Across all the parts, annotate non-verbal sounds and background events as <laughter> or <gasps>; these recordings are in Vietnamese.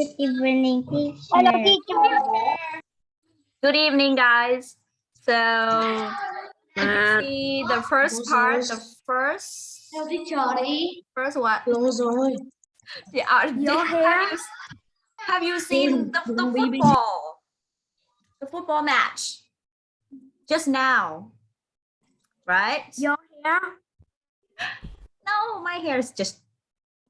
Good evening, teacher. Hello, teacher. Good evening, guys. So À, see the first part, the first, Hello, teacher đi. first what? Yeah, uh, did- <laughs> Your have, you, have you seen the, the Đừng bị- bị- football? The football match just now, right? Your hair? No, my hair is just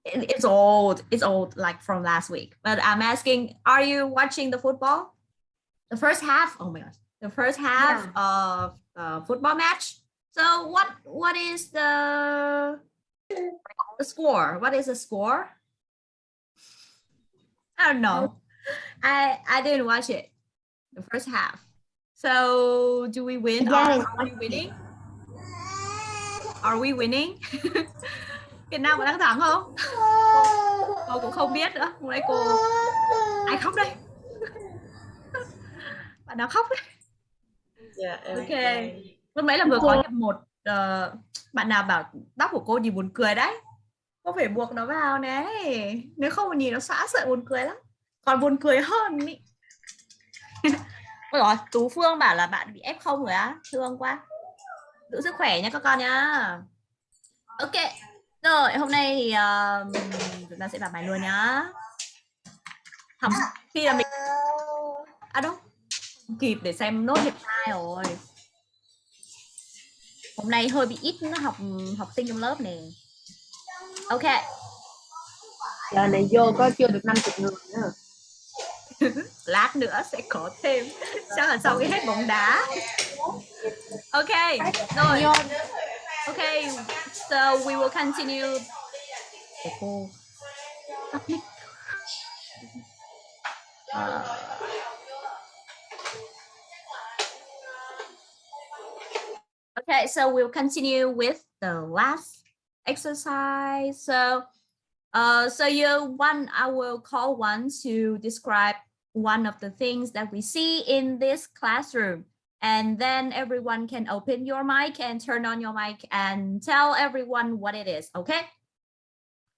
it's old. It's old, like from last week. But I'm asking, are you watching the football? The first half. Oh my gosh, the first half of the football match. So what what is the the score? What is the score? I don't know. I I didn't watch it. The first half. So do we win? Yeah, Are, are we winning? Are we winning? <laughs> Việt Nam có đang thắng không? Cô cũng không biết nữa. Hôm nay cô ai khóc đây? <laughs> Bạn nào khóc đấy? Dạ, em- Ok. Lúc nãy là vừa có nhập một ờ, bạn nào bảo tóc của cô nhìn buồn cười đấy. Cô phải buộc nó vào này. Nếu không mà nhìn nó xóa sợ buồn cười lắm. Còn buồn cười hơn ý. <laughs> Ôi rồi, Tú Phương bảo là bạn bị F0 rồi á. Thương quá. Giữ sức khỏe nha các con nha. Ok. Rồi, hôm nay thì uh, chúng ta sẽ vào bài luôn nhá. Học khi là mình À đâu? Không kịp để xem nốt hiệp 2 rồi. Hôm nay hơi bị ít học học sinh trong lớp nè. Ok. Giờ này vô có chưa được 50 người nữa. <laughs> lát nữa sẽ có thêm chắc là sau khi hết bóng đá ok rồi ok so we will continue. Ờ. okay so we'll continue with the last exercise so uh, so you one, I will call one to describe one of the things that we see in this classroom. And then everyone can open your mic and turn on your mic and tell everyone what it is, okay?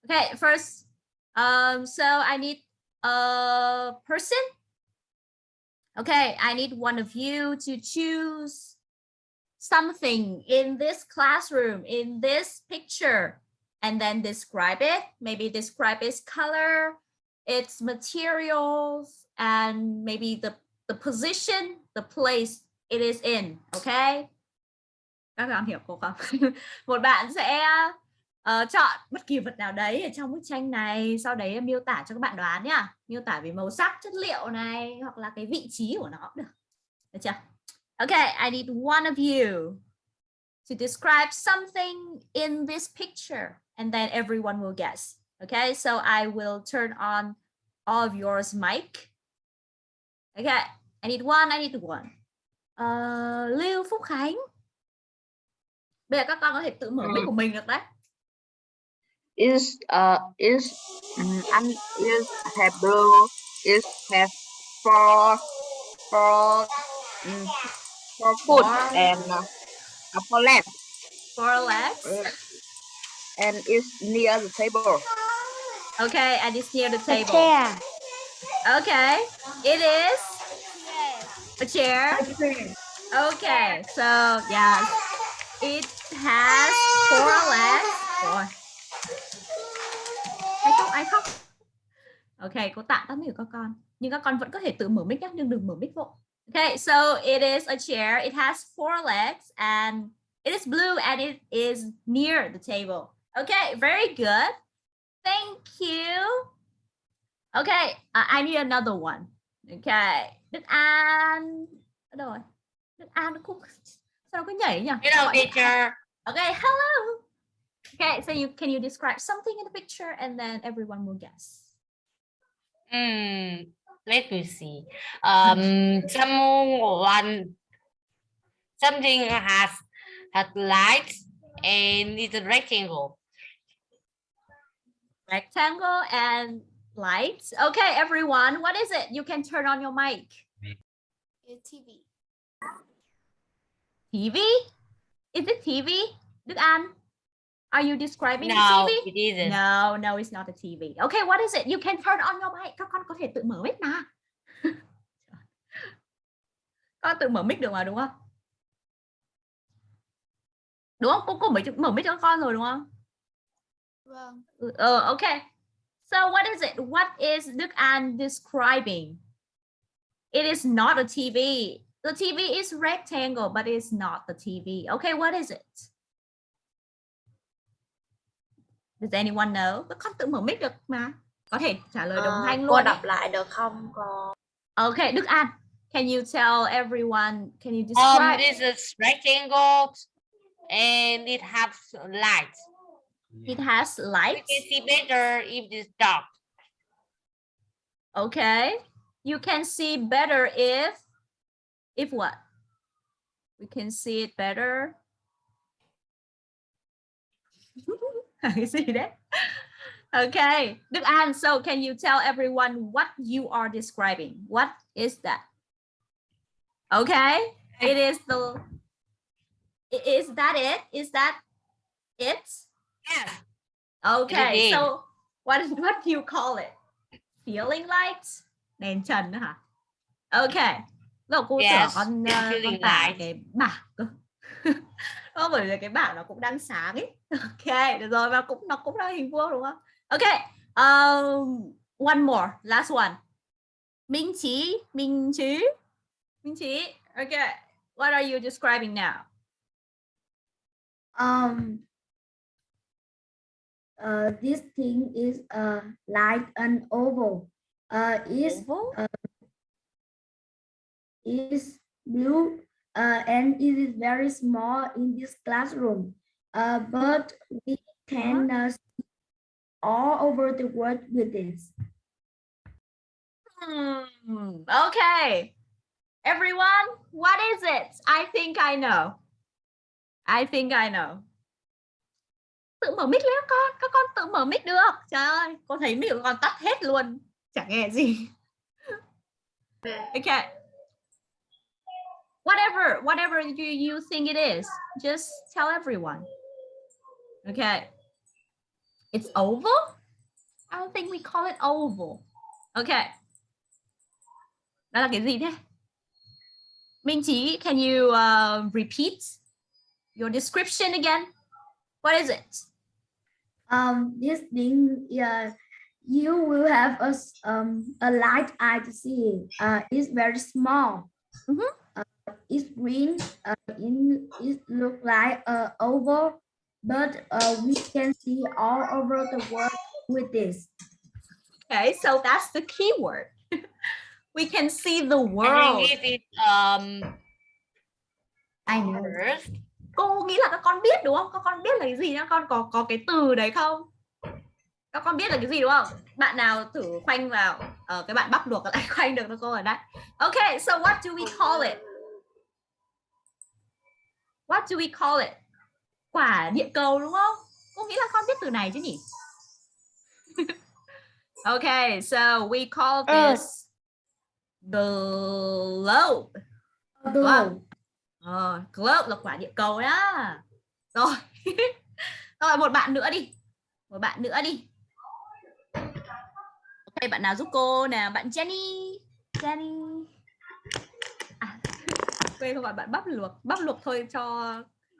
Okay, first, um, so I need a person. Okay, I need one of you to choose something in this classroom, in this picture, and then describe it. Maybe describe its color, its materials, and maybe the, the position, the place it is in. Okay? Các bạn hiểu cô không? <laughs> Một bạn sẽ uh, chọn bất kỳ vật nào đấy ở trong bức tranh này, sau đấy miêu tả cho các bạn đoán nhá. Miêu tả về màu sắc, chất liệu này hoặc là cái vị trí của nó cũng được. Được chưa? Okay, I need one of you to describe something in this picture and then everyone will guess. Okay, so I will turn on all of yours mic. Okay, I need one, I need one. Ờ, Lưu Phúc Khánh. Bây giờ các con có thể tự mở mic của mình được đấy. is uh is and is have blue is have four four mm, four foot Four. and uh, uh, legs Four legs. uh, and is near the table Okay, and it's near the table. Okay, it is a chair. Okay, so yes, it has four legs. Rồi. Ai khóc, ai khóc. Ok, cô tạm tắt mic của các con. Nhưng các con vẫn có thể tự mở mic nhé, nhưng đừng mở mic vội. Okay, so it is a chair. It has four legs and it is blue and it is near the table. Okay, very good. Thank you. Okay, uh, I need another one. Okay, Đức An. Đâu rồi? Đức An nó cũng sao nó cứ nhảy nhỉ? Hello teacher. Okay, hello. Okay, so you can you describe something in the picture and then everyone will guess. Hmm, let me see. Um, <laughs> someone, something has has lights and it's a rectangle. Rectangle and lights. Okay, everyone, what is it? You can turn on your mic. TV. TV? Is it TV? Đức An? Are you describing the No, TV? it isn't. No, no, it's not a TV. Okay, what is it? You can turn on your mic. Các con có thể tự mở mic mà. <laughs> con tự mở mic được mà đúng không? Đúng không? Cô cô mở mở mic cho con rồi đúng không? Vâng. Uh, okay. So what is it? What is Đức An describing? It is not a TV. The TV is rectangle, but it's not the TV. Okay, what is it? Does anyone know? Các con tự mở mic được mà. Có thể trả lời đồng Ờ, thanh cô luôn. đọc ấy. lại được không con? Okay, Đức An, can you tell everyone? Can you Um, describe? it is a rectangle and it has lights. It has lights. You can see better if it's dark. Okay. You can see better if if what? We can see it better. <laughs> cái see that. Okay. Đức An, so can you tell everyone what you are describing? What is that? Okay. It is the is that it? Is that it? Yes. Okay, so what is <laughs> what do you call it? Feeling lights? Đèn trần hả? Okay. Rồi cô Yes, con, uh, con feeling tải light. cái bảng cơ. <laughs> Ờ, bởi vì cái bảng nó cũng đang sáng ấy. <laughs> Ok, được rồi và cũng nó cũng là hình vuông đúng không? Okay. Um, one more, last one. Minh Chí, Minh Chí, Minh Chí. Okay. What are you describing now? Um, uh, this thing is uh, like an oval. Uh, is Oval? is blue uh, and it is very small in this classroom. Uh, but we can uh, see all over the world with this. Hmm, okay. Everyone, what is it? I think I know. I think I know. Tự mở mic lên con, các con tự mở mic được. Trời ơi, con thấy mic của con tắt hết luôn. Chẳng nghe gì. <laughs> Okay. Whatever, whatever you, you think it is, just tell everyone. Okay. It's oval? I don't think we call it oval. Okay. Đó là cái gì thế? Minh Chí, can you uh, repeat your description again? What is it? Um, this thing, yeah, you will have a s- um a light eye to see. Uh, it's very small. Mhm. Uh, it's green. Uh, in it look like a oval, but uh, we can see all over the world with this. Okay, so that's the key word. <laughs> we can see the And world. English is um I know. earth. Cô nghĩ là các con biết đúng không? Các con biết là cái gì nhá? Con có có cái từ đấy không? Các con biết là cái gì đúng không? Bạn nào thử khoanh vào ờ, cái bạn bắp luộc lại <laughs> khoanh được nó cô ở đấy. Okay, so what do we call it? What do we call it? Quả địa cầu đúng không? Cô nghĩ là con biết từ này chứ nhỉ? <laughs> okay, so we call this the globe. Globe. Ờ, globe là quả địa cầu đó. Rồi. <laughs> Rồi một bạn nữa đi. Một bạn nữa đi. Ok, bạn nào giúp cô nè, bạn Jenny. Jenny. À, <laughs> quên không phải bạn bắp luộc, bắp luộc thôi cho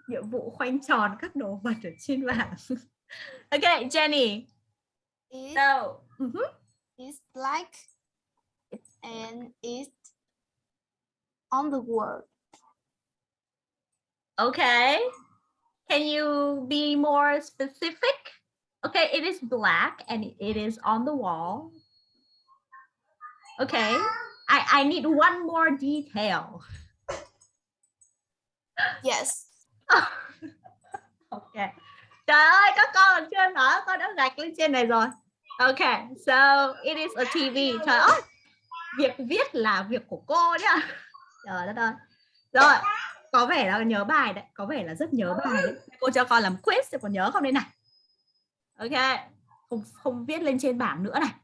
nhiệm vụ khoanh tròn các đồ vật ở trên bảng. <laughs> ok, Jenny. It So, mhm. is like and it's on the world. Okay. Can you be more specific? Okay, it is black and it is on the wall. Okay. I, I need one more detail. Yes. <laughs> okay. Trời ơi, các con còn chưa nói, con đã gạch lên trên này rồi. Okay, so it is a TV. Trời ơi, việc viết là việc của cô nhá. Trời đất ơi. Rồi, có vẻ là nhớ bài đấy, có vẻ là rất nhớ bài đấy. Cô cho con làm quiz thì còn nhớ không đây này. Ok, không không viết lên trên bảng nữa này.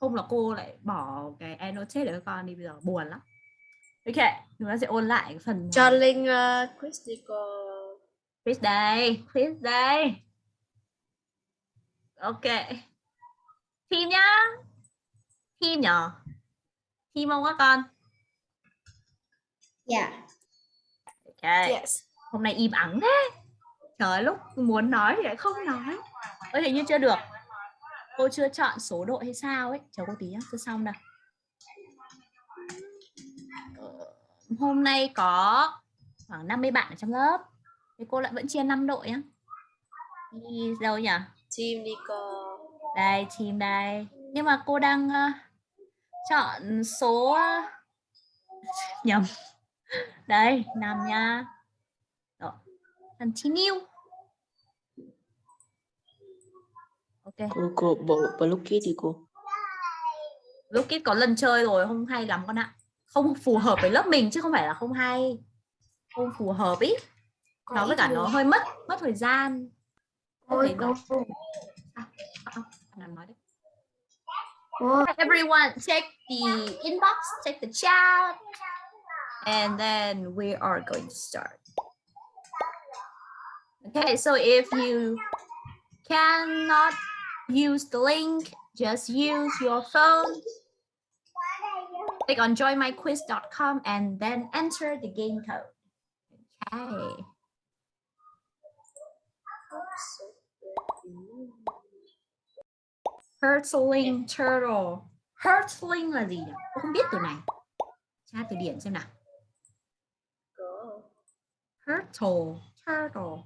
Không là cô lại bỏ cái annotate để cho con đi bây giờ buồn lắm. Ok, chúng ta sẽ ôn lại cái phần Cho Linh uh, quiz đi cô. quiz đây, quiz đây. ok team nhá team nhở team không các con Dạ. Ok Yes. hôm nay im ắng thế. Trời lúc muốn nói thì lại không nói. Ơ hình như chưa được. Cô chưa chọn số đội hay sao ấy. Chờ cô tí nhá chưa xong đâu Ờ, hôm nay có khoảng 50 bạn ở trong lớp. Thì cô lại vẫn chia 5 đội nhá. Đi đâu nhỉ? Team đi cô. đây team đây. Nhưng mà cô đang ờ, chọn số ờ, <laughs> nhầm đây năm nha. Rồi continue. Ok. Cô cô bộ blue kit thì cô. Lúc kết có lần chơi rồi không hay lắm con ạ. Không phù hợp với lớp mình chứ không phải là không hay. Không phù hợp ý. Nó với cả nó hơi mất mất thời gian. Ôi nào nói đấy. cô, everyone check the inbox check the chat and then we are going to start. Okay so if you cannot use the link just use your phone. Click on joinmyquiz.com and then enter the game code. Okay. Hurtling turtle. Hurtling là gì nhỉ? Tôi không biết từ này. Tra từ điển xem nào turtle turtle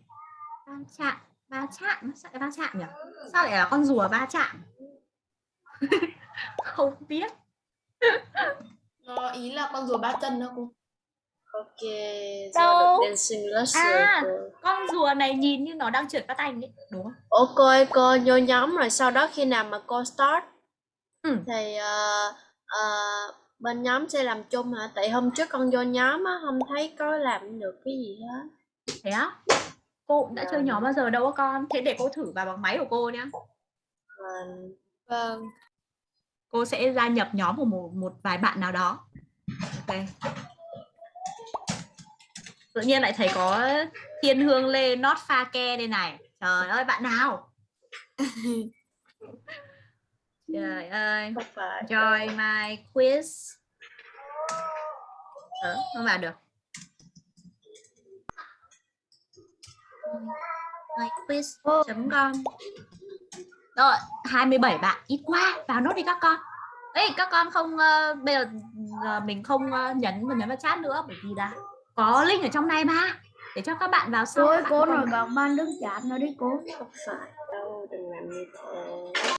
va chạm va chạm sao lại va chạm nhỉ sao lại là con rùa va chạm <laughs> không biết Nó ý là con rùa ba chân đó cô. Ok. Đâu? À. cô. con rùa này nhìn như nó đang trượt phát anh ấy đúng không Ủa cô vô nhóm rồi sau đó khi nào mà cô start Ừ. thì ờ, ờ, bên nhóm sẽ làm chung hả? Tại hôm trước con vô nhóm á không thấy có làm được cái gì hết. thế á cô cũng đã chơi nhóm bao giờ đâu á con thế để cô thử vào bằng máy của cô nhá Vâng. Vâng. cô sẽ gia nhập nhóm của một một vài bạn nào đó ok tự nhiên lại thấy có thiên hương lê not pha ke đây này trời ơi bạn nào <laughs> trời ơi. Join my quiz ờ, không vào được. My quiz chấm com. Rồi 27 bạn. Ít quá. Vào nốt đi các con. Ấy các con không ờ, bây giờ ờ, mình không ờ, nhấn vào nhấn vào chat nữa bởi vì là có link ở trong này mà. Để cho các bạn vào sau cô còn- nói bằng ban đứng chat nó đi cô. Không phải đâu, đừng làm như thế.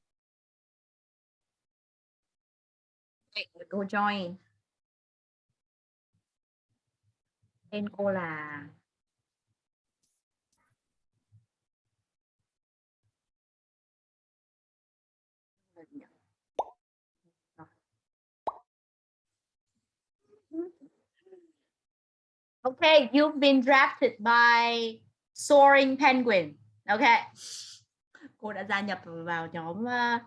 Vậy cô join tên cô là Okay, you've been drafted by Soaring Penguin. Okay. Cô đã gia nhập vào nhóm uh,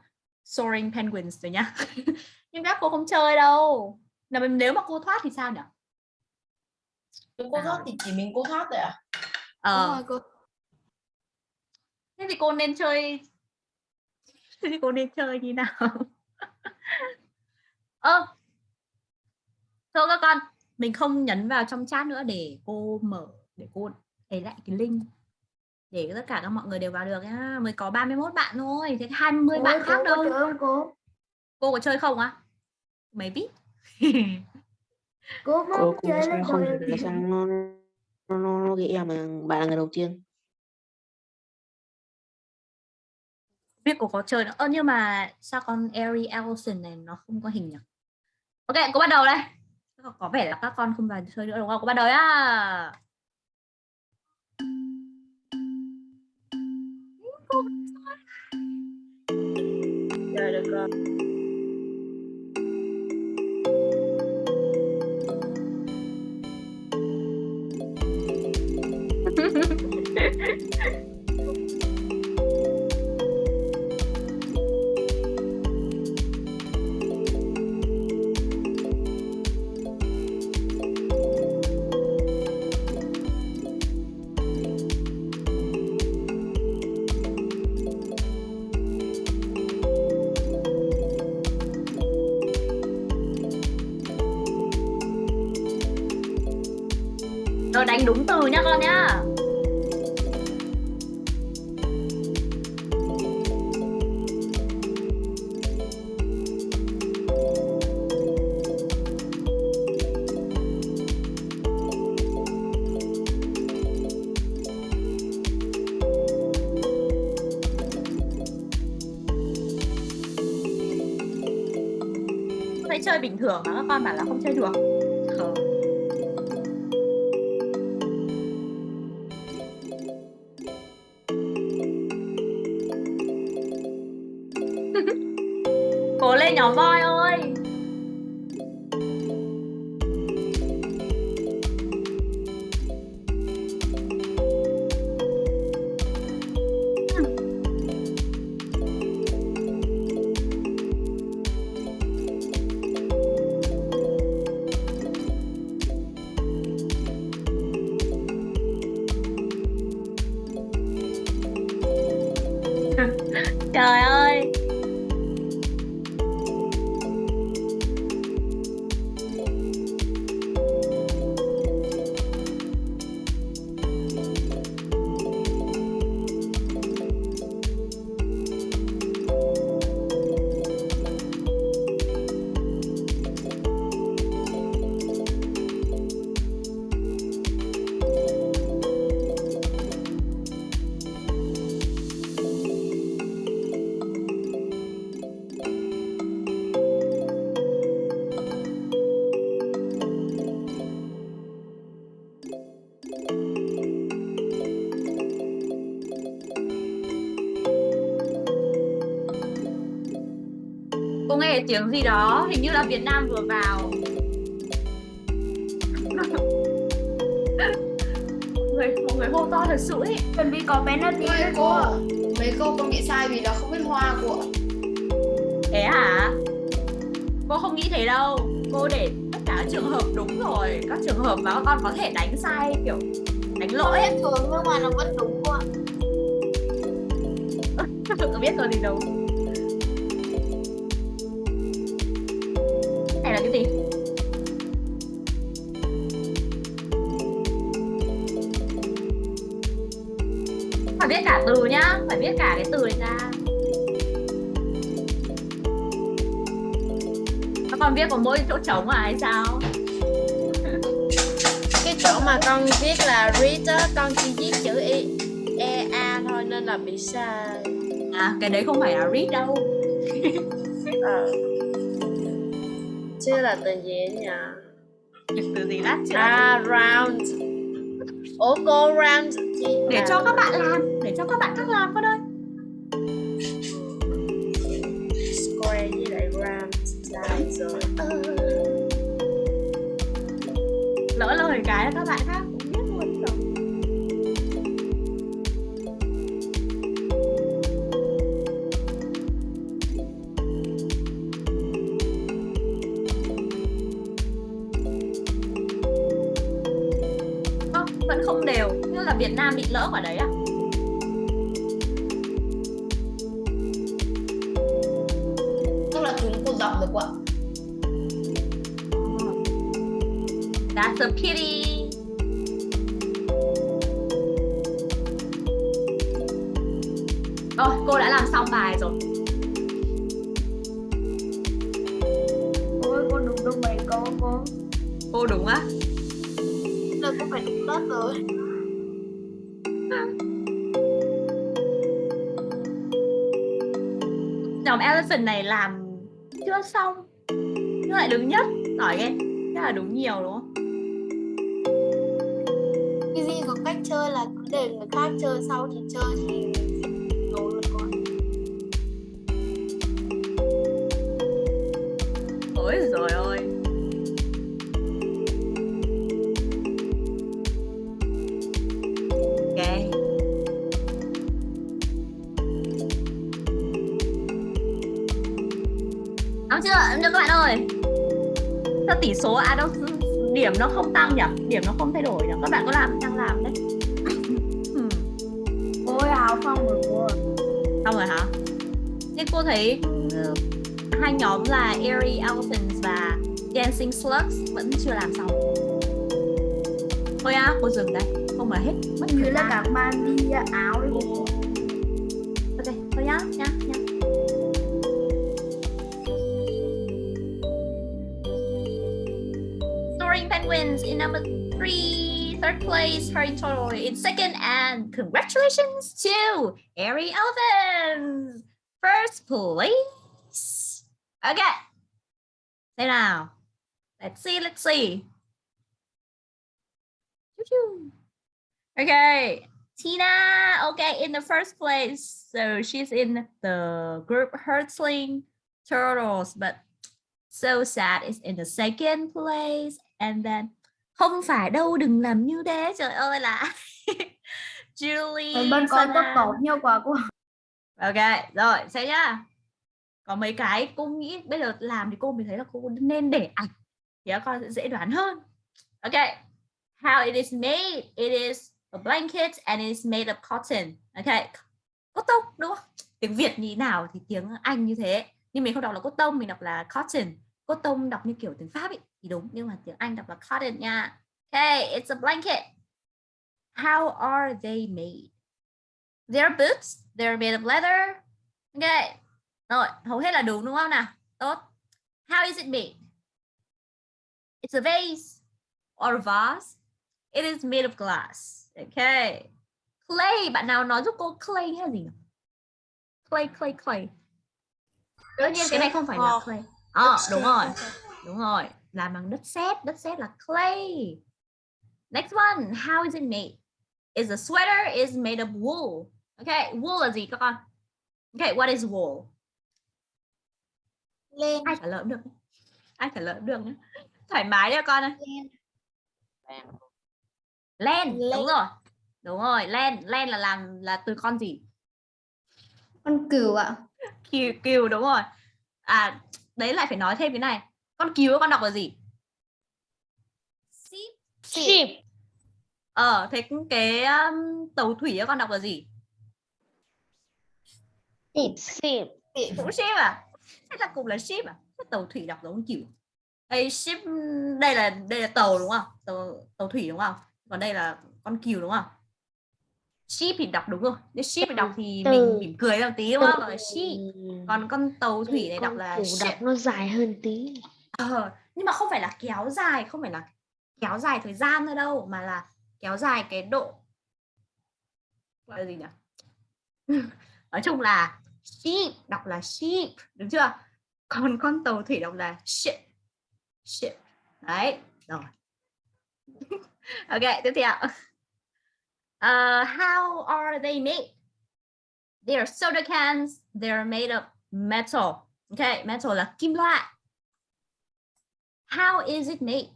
Soaring Penguins rồi nhá. <laughs> Nhưng các cô không chơi đâu. Là mình- nếu mà cô thoát thì sao nhỉ? cô thoát thì chỉ mình cô thoát thôi à Ờ, rồi cô. thế thì cô nên chơi <laughs> thế thì cô nên chơi như nào? <laughs> Ơ. thôi các con, mình không nhấn vào trong chat nữa để cô mở để cô thấy lại cái link để tất cả các mọi người đều vào được nhá. Mới có 31 bạn thôi, thế 20 Ôi, bạn cô khác đâu. chơi không cô? Cô có chơi không á? Mấy biết? Cô mà cô không cô chơi không là sao nó nó nó, nó ghi em mà bạn là người đầu tiên biết cô có chơi nữa. Ơ nhưng mà sao con Ari Ellison này nó không có hình nhỉ? Ok, cô bắt đầu đây. Có- vẻ là các con không vào chơi nữa đúng không? Cô bắt đầu nhá. Rồi được rồi. đánh đúng từ nha con nhá. Chơi bình thường mà các con bảo là không chơi được. Nam vừa vào. Người, mọi người hô to thật sự ấy chuẩn bị có penalty đấy cô cô. ạ. Mấy câu con bị sai vì là không biết hoa của. Thế hả? Cô không nghĩ thế đâu. Cô để tất cả các trường hợp đúng rồi. Các trường hợp mà các con có thể đánh sai kiểu đánh lỗi ấy. thường nhưng mà nó vẫn đúng cô ạ. <laughs> Biết rồi gì đâu là cái gì? Phải biết cả từ nhá Phải biết cả cái từ này ra Các con viết có mỗi chỗ trống à hay sao? <laughs> cái chỗ mà con viết là read á con chỉ viết chữ e e a thôi nên là bị sai À cái đấy không phải là read đâu ờ <laughs> chứ là từ gì ấy nhỉ? Từ gì lát chưa à round. Ủa cô round Để cho các bạn làm Để cho các bạn các làm con Nam bị lỡ quả đấy à Tức là chúng cô dọc được ạ? That's a pity Ôi rồi ơi Đúng chưa? Đúng chưa các bạn ơi? Sao tỷ số à đâu điểm nó không tăng nhỉ? Điểm nó không thay đổi nhỉ? Các bạn có làm đang làm đấy. <laughs> Ôi hào phong rồi cô Xong rồi hả? Thế cô thấy ừ, hai nhóm là Airy Elephants và Dancing Slugs vẫn chưa làm xong. thôi á cô dừng đây. Không mà hết. Mất Như là các bạn đi áo đi Okay, thế nào? Let's see, let's see. Okay, Tina, okay, in the first place. So she's in the group Hurtling Turtles, but so sad is in the second place. And then không phải đâu đừng làm như thế trời ơi là <laughs> Julie Bên con có Sana. cột nhau quả cô. Ok, rồi, xem nhá. Có mấy cái cô nghĩ bây giờ làm thì cô mới thấy là cô nên để ảnh thì các con sẽ dễ đoán hơn. Ok. How it is made. It is a blanket and it is made of cotton. Ok. Cotton đúng không? Tiếng Việt như nào thì tiếng Anh như thế. Nhưng mình không đọc là cotton, mình đọc là cotton. Cotton đọc như kiểu tiếng Pháp ấy thì đúng nhưng mà tiếng Anh đọc là cotton nha. Okay, it's a blanket. How are they made? Their boots, they're made of leather. Okay. Rồi, hầu hết là đúng đúng không nào? Tốt. How is it made? It's a vase or a vase. It is made of glass. Okay. Clay, bạn nào nói giúp cô clay là gì? Clay, clay, clay. Tất nhiên cái này không phải là clay. Ờ, đúng rồi. Đúng rồi. Làm bằng đất sét, đất sét là clay. Next one, how is it made? Is a sweater is made of wool. Okay, wool là gì các con? Okay, what is wool? Lên. Ai trả lời cũng được. Ai trả lời cũng được nhé. Thoải mái nha con ơi. Len, Len. đúng rồi. Đúng rồi, len, len là làm là từ con gì? Con cừu ạ. Kiều, kiều đúng rồi. À, đấy lại phải nói thêm cái này. Con kiều con đọc là gì? Ship. Sheep. Ờ, thế cái um, tàu thủy con đọc là gì? Sheep. Cũng ship à? Thế là cùng là ship à? Thế tàu thủy đọc giống kiểu. Đây ship đây là đây là tàu đúng không? Tàu tàu thủy đúng không? Còn đây là con cừu đúng không? Ship thì đọc đúng rồi. Nếu ship thì đọc thì Từ- mình mỉm cười ra một tí đúng không? Là ship. Còn con tàu thủy này đọc là đọc nó dài hơn tí. Ờ, nhưng mà không phải là kéo dài, không phải là kéo dài thời gian thôi đâu mà là kéo dài cái độ gọi là gì nhỉ? <laughs> Nói chung là sheep đọc là sheep, đúng chưa? Còn con tàu thủy đọc là ship. Ship. Đấy, rồi. <laughs> ok, tiếp theo. Uh, how are they made? They are soda cans. They are made of metal. Okay, metal là kim loại. How is it made?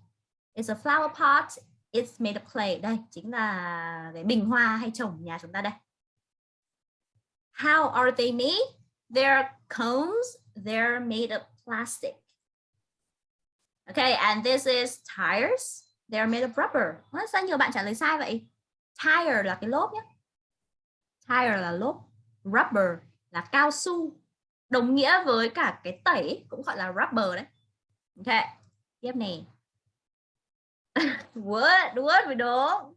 It's a flower pot. It's made of clay. Đây chính là cái bình hoa hay trồng nhà chúng ta đây. How are they made? They're cones. They're made of plastic. Okay, and this is tires. They're made of rubber. Ủa, sao nhiều bạn trả lời sai vậy? Tire là cái lốp nhé. Tire là lốp. Rubber là cao su. Đồng nghĩa với cả cái tẩy cũng gọi là rubber đấy. Ok, tiếp này. What? What mới đúng.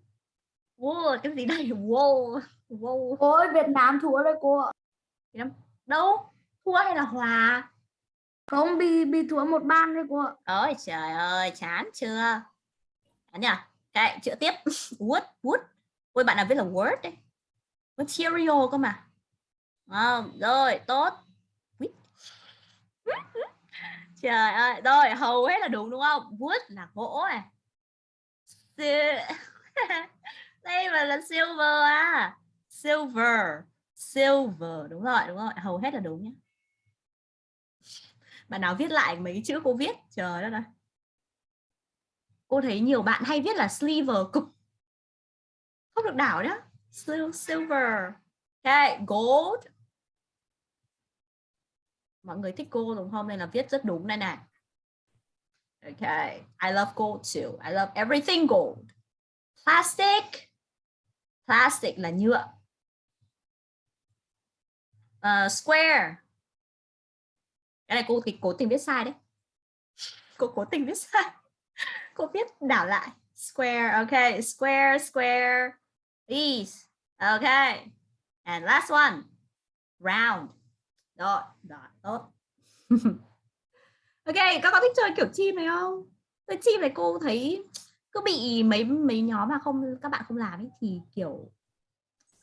Wow, cái gì đây? Wow. Wow. Cô ơi, Việt Nam thua rồi cô ạ. Đâu? Thua hay là hòa? Không bị bị thua một ban rồi cô ạ. Ôi trời ơi, chán chưa? Chán nhỉ? Cái chữ tiếp. <laughs> Wood, wood. Ôi bạn nào viết là word đấy. Material cơ mà. À, rồi, tốt. <laughs> Trời ơi, rồi hầu hết là đúng đúng không? Wood là gỗ này. <laughs> Đây mà là silver à. Silver. Silver đúng rồi, đúng rồi, hầu hết là đúng nhé. Bạn nào viết lại mấy chữ cô viết, trời đất ơi. Cô thấy nhiều bạn hay viết là silver cục Không được đảo đó Silver. Okay, gold. Mọi người thích gold đúng không? Nên là viết rất đúng đây này. Okay, I love gold too. I love everything gold. Plastic. Plastic là nhựa. Uh, square. Cái này cô thì cố tình viết sai đấy. Cô cố tình viết sai. <laughs> Cô viết đảo lại. Square. Okay. Square, square. These. Okay. And last one. Round. Rồi, đó tốt. <laughs> ok, các con thích chơi kiểu chim này không? Chơi chim này cô thấy cứ bị mấy mấy nhóm mà không các bạn không làm ấy thì kiểu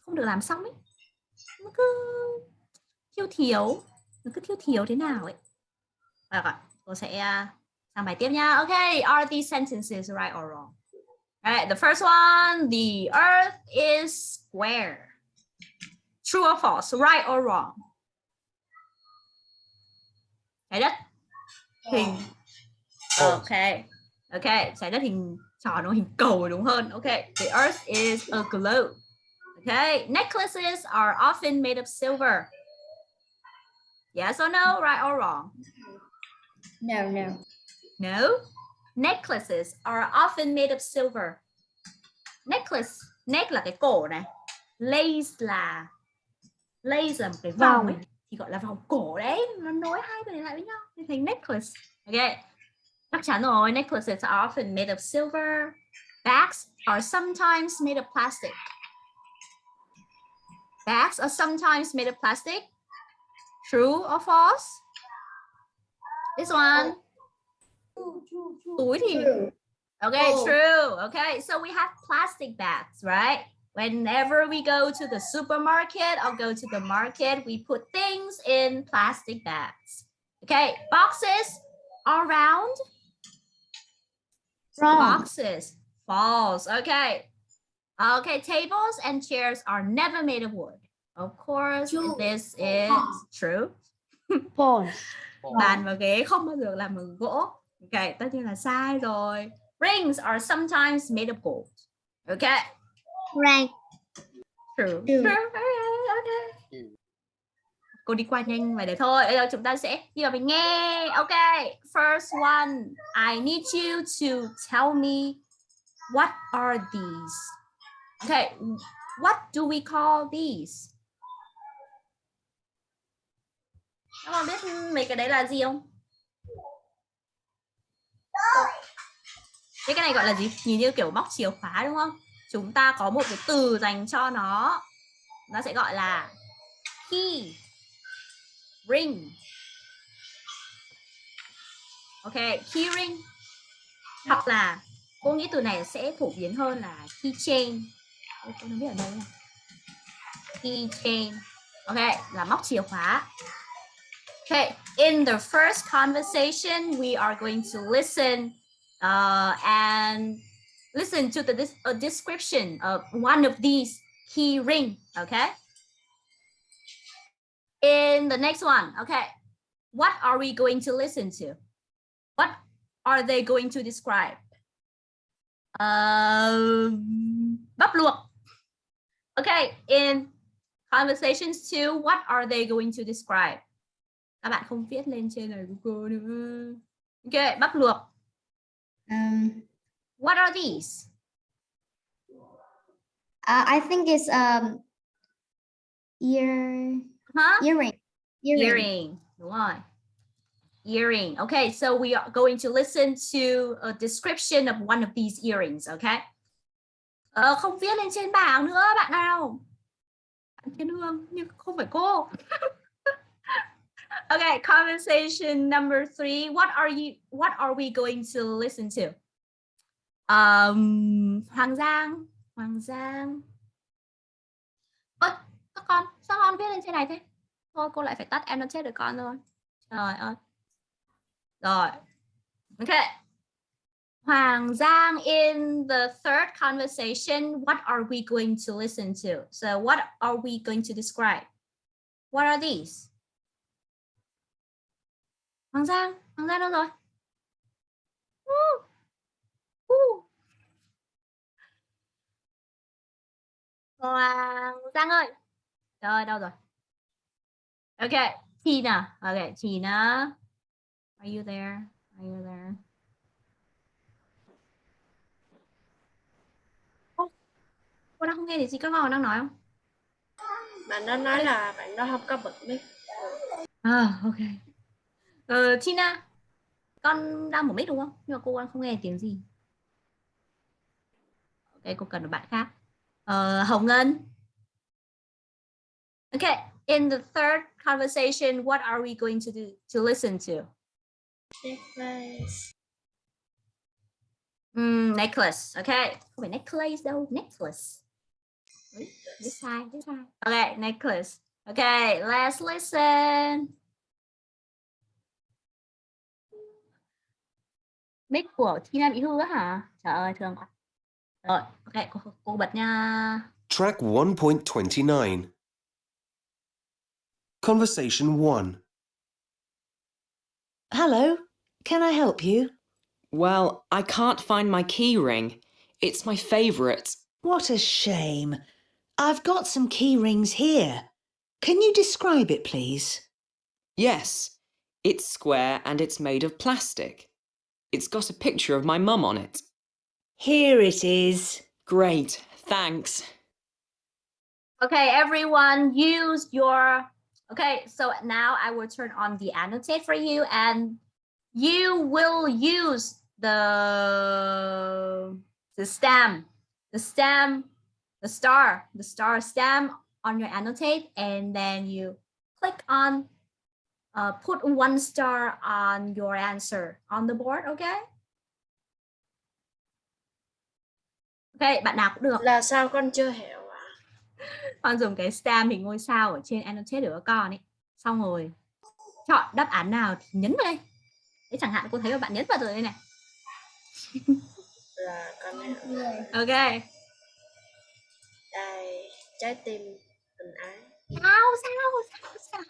không được làm xong ấy. Nó cứ thiếu thiếu, nó cứ thiếu thiếu thế nào ấy. Rồi, rồi cô sẽ uh, sang bài tiếp nha. Okay, are these sentences right or wrong? Alright, the first one, the earth is square. True or false, right or wrong? Trái đất hình Ok. Ok, trái đất hình tròn nó hình cầu đúng hơn. Ok, the earth is a globe. Okay, necklaces are often made of silver. Yes or no, right or wrong? No, no. No. Necklaces are often made of silver. Necklace, neck là cái cổ này. Lace là lace là một cái vòng ấy thì gọi là vòng cổ đấy, nó nối hai cái này lại với nhau thì thành necklace. Ok. Chắc chắn rồi, necklaces are often made of silver. Bags are sometimes made of plastic. Bags are sometimes made of plastic. True or false? This one. Túi thì Okay, oh. true. Okay, so we have plastic bags, right? Whenever we go to the supermarket or go to the market, we put things in plastic bags. Okay, boxes are round. Boxes, false. Okay. Okay, tables and chairs are never made of wood. Of course, this is true. <laughs> False. Bàn và ghế không bao giờ làm bằng gỗ. Okay, tất nhiên là sai rồi. Rings are sometimes made of gold. Okay. Right. True. True. True. <laughs> Okay, okay. Cô đi qua nhanh và để thôi. Bây giờ chúng ta sẽ đi vào mình nghe. Okay. First one, I need you to tell me what are these? Okay. What do we call these? Các bạn biết mấy cái đấy là gì không? Thế cái này gọi là gì? Nhìn như kiểu móc chìa khóa đúng không? Chúng ta có một cái từ dành cho nó. Nó sẽ gọi là key, ring. Ok, key ring. Hoặc là cô nghĩ từ này sẽ phổ biến hơn là keychain. Cô không biết ở đâu key Keychain. Ok, là móc chìa khóa. Okay, in the first conversation, we are going to listen uh, and listen to the uh, description of one of these key ring. Okay. In the next one, okay, what are we going to listen to? What are they going to describe? Um, bắp luộc. Okay, in conversations two, what are they going to describe? Các bạn không viết lên trên này của cô nữa. Ok, bắp luộc. Um, What are these? uh, I think it's um ear Huh? earring. Earring. Earring. Rồi. Earring. Okay, so we are going to listen to a description of one of these earrings, okay? Ờ, không viết lên trên bảng nữa bạn nào. Bạn Thiên Hương nhưng không phải cô. <laughs> okay, conversation number three. What are you? What are we going to listen to? Um, Hoàng Giang, Hoàng Giang. Con, sao con viết lên trên này thế? Thôi cô lại phải tắt em nó chết được con rồi. Trời ơi. Rồi. ok Hoàng Giang in the third conversation, what are we going to listen to? So what are we going to describe? What are these? Hoàng Giang, Hoàng Giang đâu rồi? Woo. Woo. Hoàng Giang ơi. Rồi, đâu rồi? Okay, Tina. Okay, Tina. Are you there? Are you there? Cô đang không nghe thấy gì các con đang nói không? Bạn đó nói là bạn đó không có bật mic. À, ok. Ờ, Tina, con đang mở mic đúng không? Nhưng mà cô đang không nghe tiếng gì. Ok, cô cần một bạn khác. Ờ, Hồng Ngân. Okay, in the third conversation, what are we going to do to listen to? Necklace. Mm, necklace. Okay, không phải necklace đâu, necklace. Biết sai, biết sai. Okay, necklace. Okay, let's listen. Mic của Tina bị hư á hả? Trời ơi, thương quá. Rồi, ok, cô, cô bật nha. Track 1.29. Conversation 1. Hello, can I help you? Well, I can't find my key ring. It's my favourite. What a shame. I've got some key rings here. Can you describe it, please? Yes, it's square and it's made of plastic. It's got a picture of my mum on it. Here it is. Great, thanks. Okay, everyone, use your. Okay, so now I will turn on the annotate for you, and you will use the the stem, the stem, the star, the star stem on your annotate, and then you click on. Uh, put one star on your answer on the board, okay? Okay, bạn nào cũng được. Là sao con chưa hiểu? <laughs> con dùng cái stem hình ngôi sao ở trên annotate của các con ấy. Xong rồi chọn đáp án nào thì nhấn vào đây. Thế chẳng hạn cô thấy là bạn nhấn vào rồi đây này. Là con hiểu. ok. Đây, trái tim tình ái. sao sao sao sao?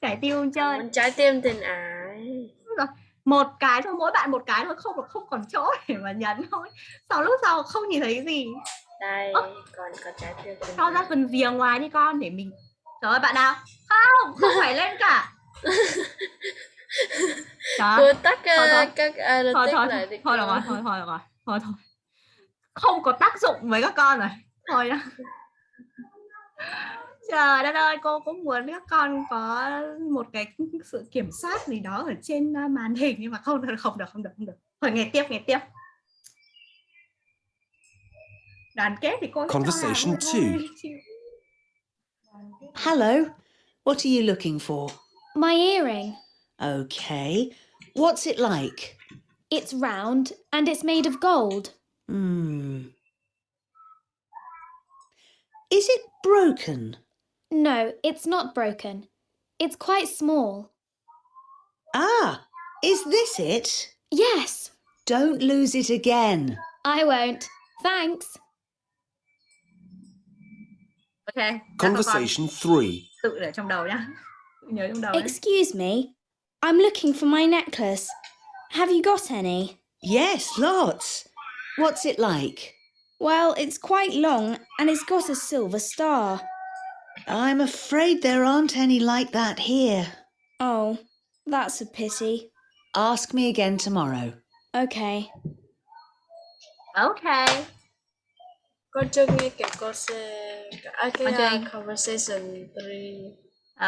Trái tim chơi. Muốn trái tim tình ái. rồi. Một cái thôi mỗi bạn một cái thôi không không còn chỗ để mà nhấn thôi. Sau lúc sau không nhìn thấy gì Đây, Ơ. còn có trái tình cho ra phần rìa ngoài đi con để mình trời ơi bạn nào? Không không phải lên cả. Cô tắt Thôi, uh, thôi. các thôi analytics thôi lại đi thôi được rồi thôi thôi được rồi. Thôi thôi. Không có tác dụng với các con rồi. Thôi nhá. Trời đất ơi cô cũng muốn các con có một cái sự kiểm soát gì đó ở trên uh, màn hình nhưng mà không được không được không được không được. Thôi nghe tiếp nghe tiếp Conversation two. Hello, what are you looking for? My earring. Okay. What's it like? It's round and it's made of gold. Hmm. Is it broken? No, it's not broken. It's quite small. Ah, is this it? Yes, Don't lose it again. I won't. Thanks. Ok Conversation 3. tự để trong đầu nhá nhớ trong đầu. Excuse me. I'm looking for my necklace. Have you got any? Yes, lots. What's it like? Well, it's quite long and it's got a silver star. I'm afraid there aren't any like that here. Oh, that's a pity. Ask me again tomorrow. Okay. ok Con chưa nghe kể cô sẽ à, cái chưa uh, nghe. conversation 3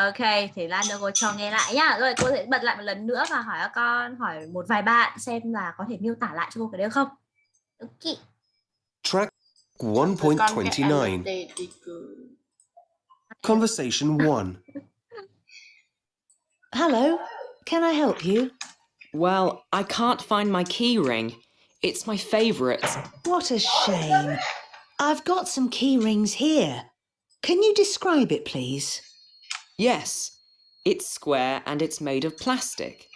Ok, thì Lan đưa cô cho nghe lại nhá. Rồi cô sẽ bật lại một lần nữa và hỏi các con, hỏi một vài bạn xem là có thể miêu tả lại cho cô cái đấy không. Ok. Track Con cái 1.29. annotate đi cười. Conversation 1. Hello, can I help you? Well, I can't find my key ring. It's my favourite. What a shame. I've got some key rings here. Can you describe it, please? Yes, it's square and it's made of plastic.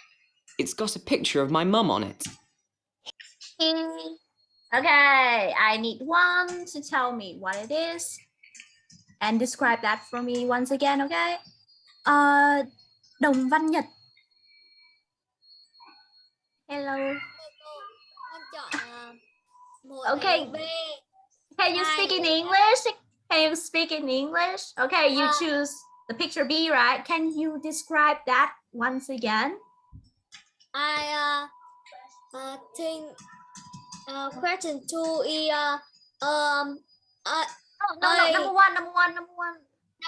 It's got a picture of my mum on it. <laughs> Okay, I need one to tell me what it is and describe that for me once again, okay? Ờ, đồng văn nhật. Hello. Okay. Can you speak in English? Can you speak in English? Okay, you choose the picture B, right? Can you describe that once again? I uh, uh think uh question two is uh, um uh, No, no, no, number one, number one, number one.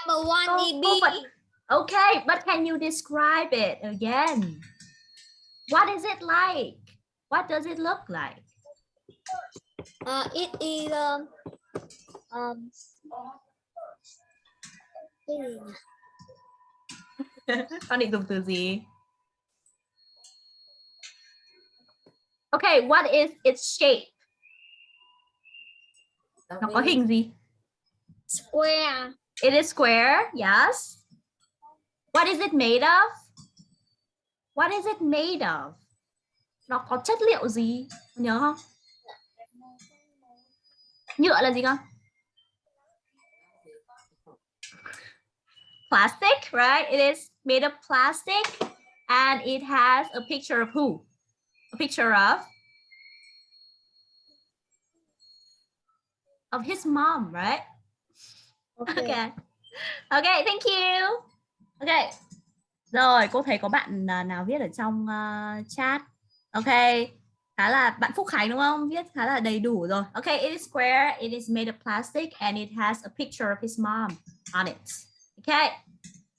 number one is B. for it. Okay, but can you describe it again? What is it like? What does it look like? Uh, it is um, um con định dùng từ gì Okay, what is its shape? Nó có hình gì? square It is square, yes. What is it made of? What is it made of? Nó có chất liệu gì? Nhớ không? Nhựa là gì con? Plastic, right? It is made of plastic and it has a picture of who? A picture of of his mom, right? okay. Okay. Okay, thank you. Okay. Rồi, cô thấy có bạn à, nào viết ở trong uh, chat. Okay. Khá là bạn Phúc Khánh đúng không? Viết khá là đầy đủ rồi. Okay, it is square, it is made of plastic and it has a picture of his mom on it. Okay.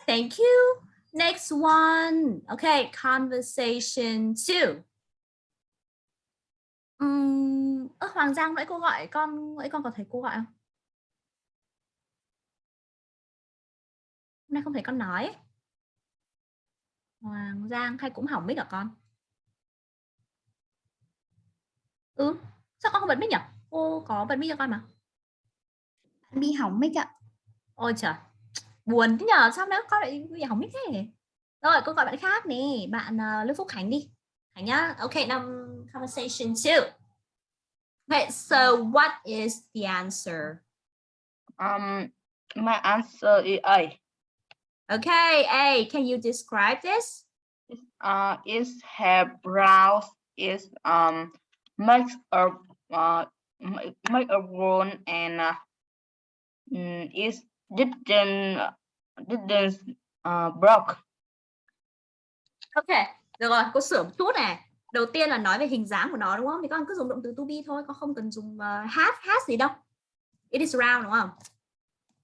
Thank you. Next one. Okay, conversation two. um ơ, Hoàng Giang nãy cô gọi con, nãy con có thấy cô gọi không? Hôm nay không thấy con nói. Hoàng Giang hay cũng hỏng mic hả con? Ừ, sao con không bật mic nhỉ? Cô có bật mic cho con mà. Bị hỏng mic ạ. Ôi trời, buồn thế nhờ, sao nữa con lại bị hỏng mic thế? Rồi, cô gọi bạn khác nè, bạn uh, Lương Phúc Khánh đi. Khánh nhá. Okay, now conversation two. Okay, so what is the answer? Um, my answer is A. Okay, A, can you describe this? Uh, its hair brows is um make a uh make, make a wound and uh, mm, is it didn't didn't uh broke. Ok, được rồi, cô sửa một chút này. Đầu tiên là nói về hình dáng của nó đúng không? Thì con cứ dùng động từ to be thôi, con không cần dùng uh, has, has gì đâu. It is round đúng không?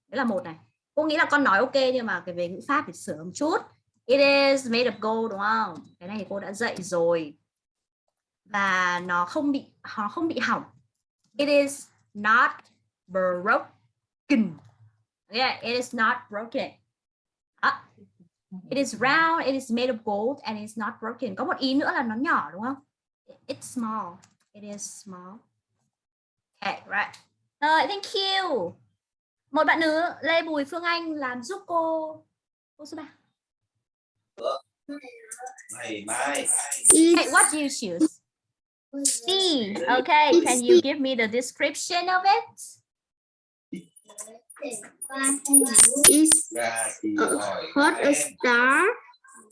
Đấy là một này. Cô nghĩ là con nói ok nhưng mà cái về ngữ pháp thì sửa một chút. It is made of gold đúng không? Cái này thì cô đã dạy rồi. Và nó không bị nó không bị hỏng. It is not broken. Yeah, it is not broken. À, It is round, it is made of gold and it's not broken. Có một ý nữa là nó nhỏ đúng không? It's small. It is small. Okay, right. Rồi, thank you. Một bạn nữa, Lê Bùi Phương Anh làm giúp cô. Cô số 3. Mày mai. Okay, what do you choose? C. Okay, can you give me the description of it? Is uh, hỏi. hot a star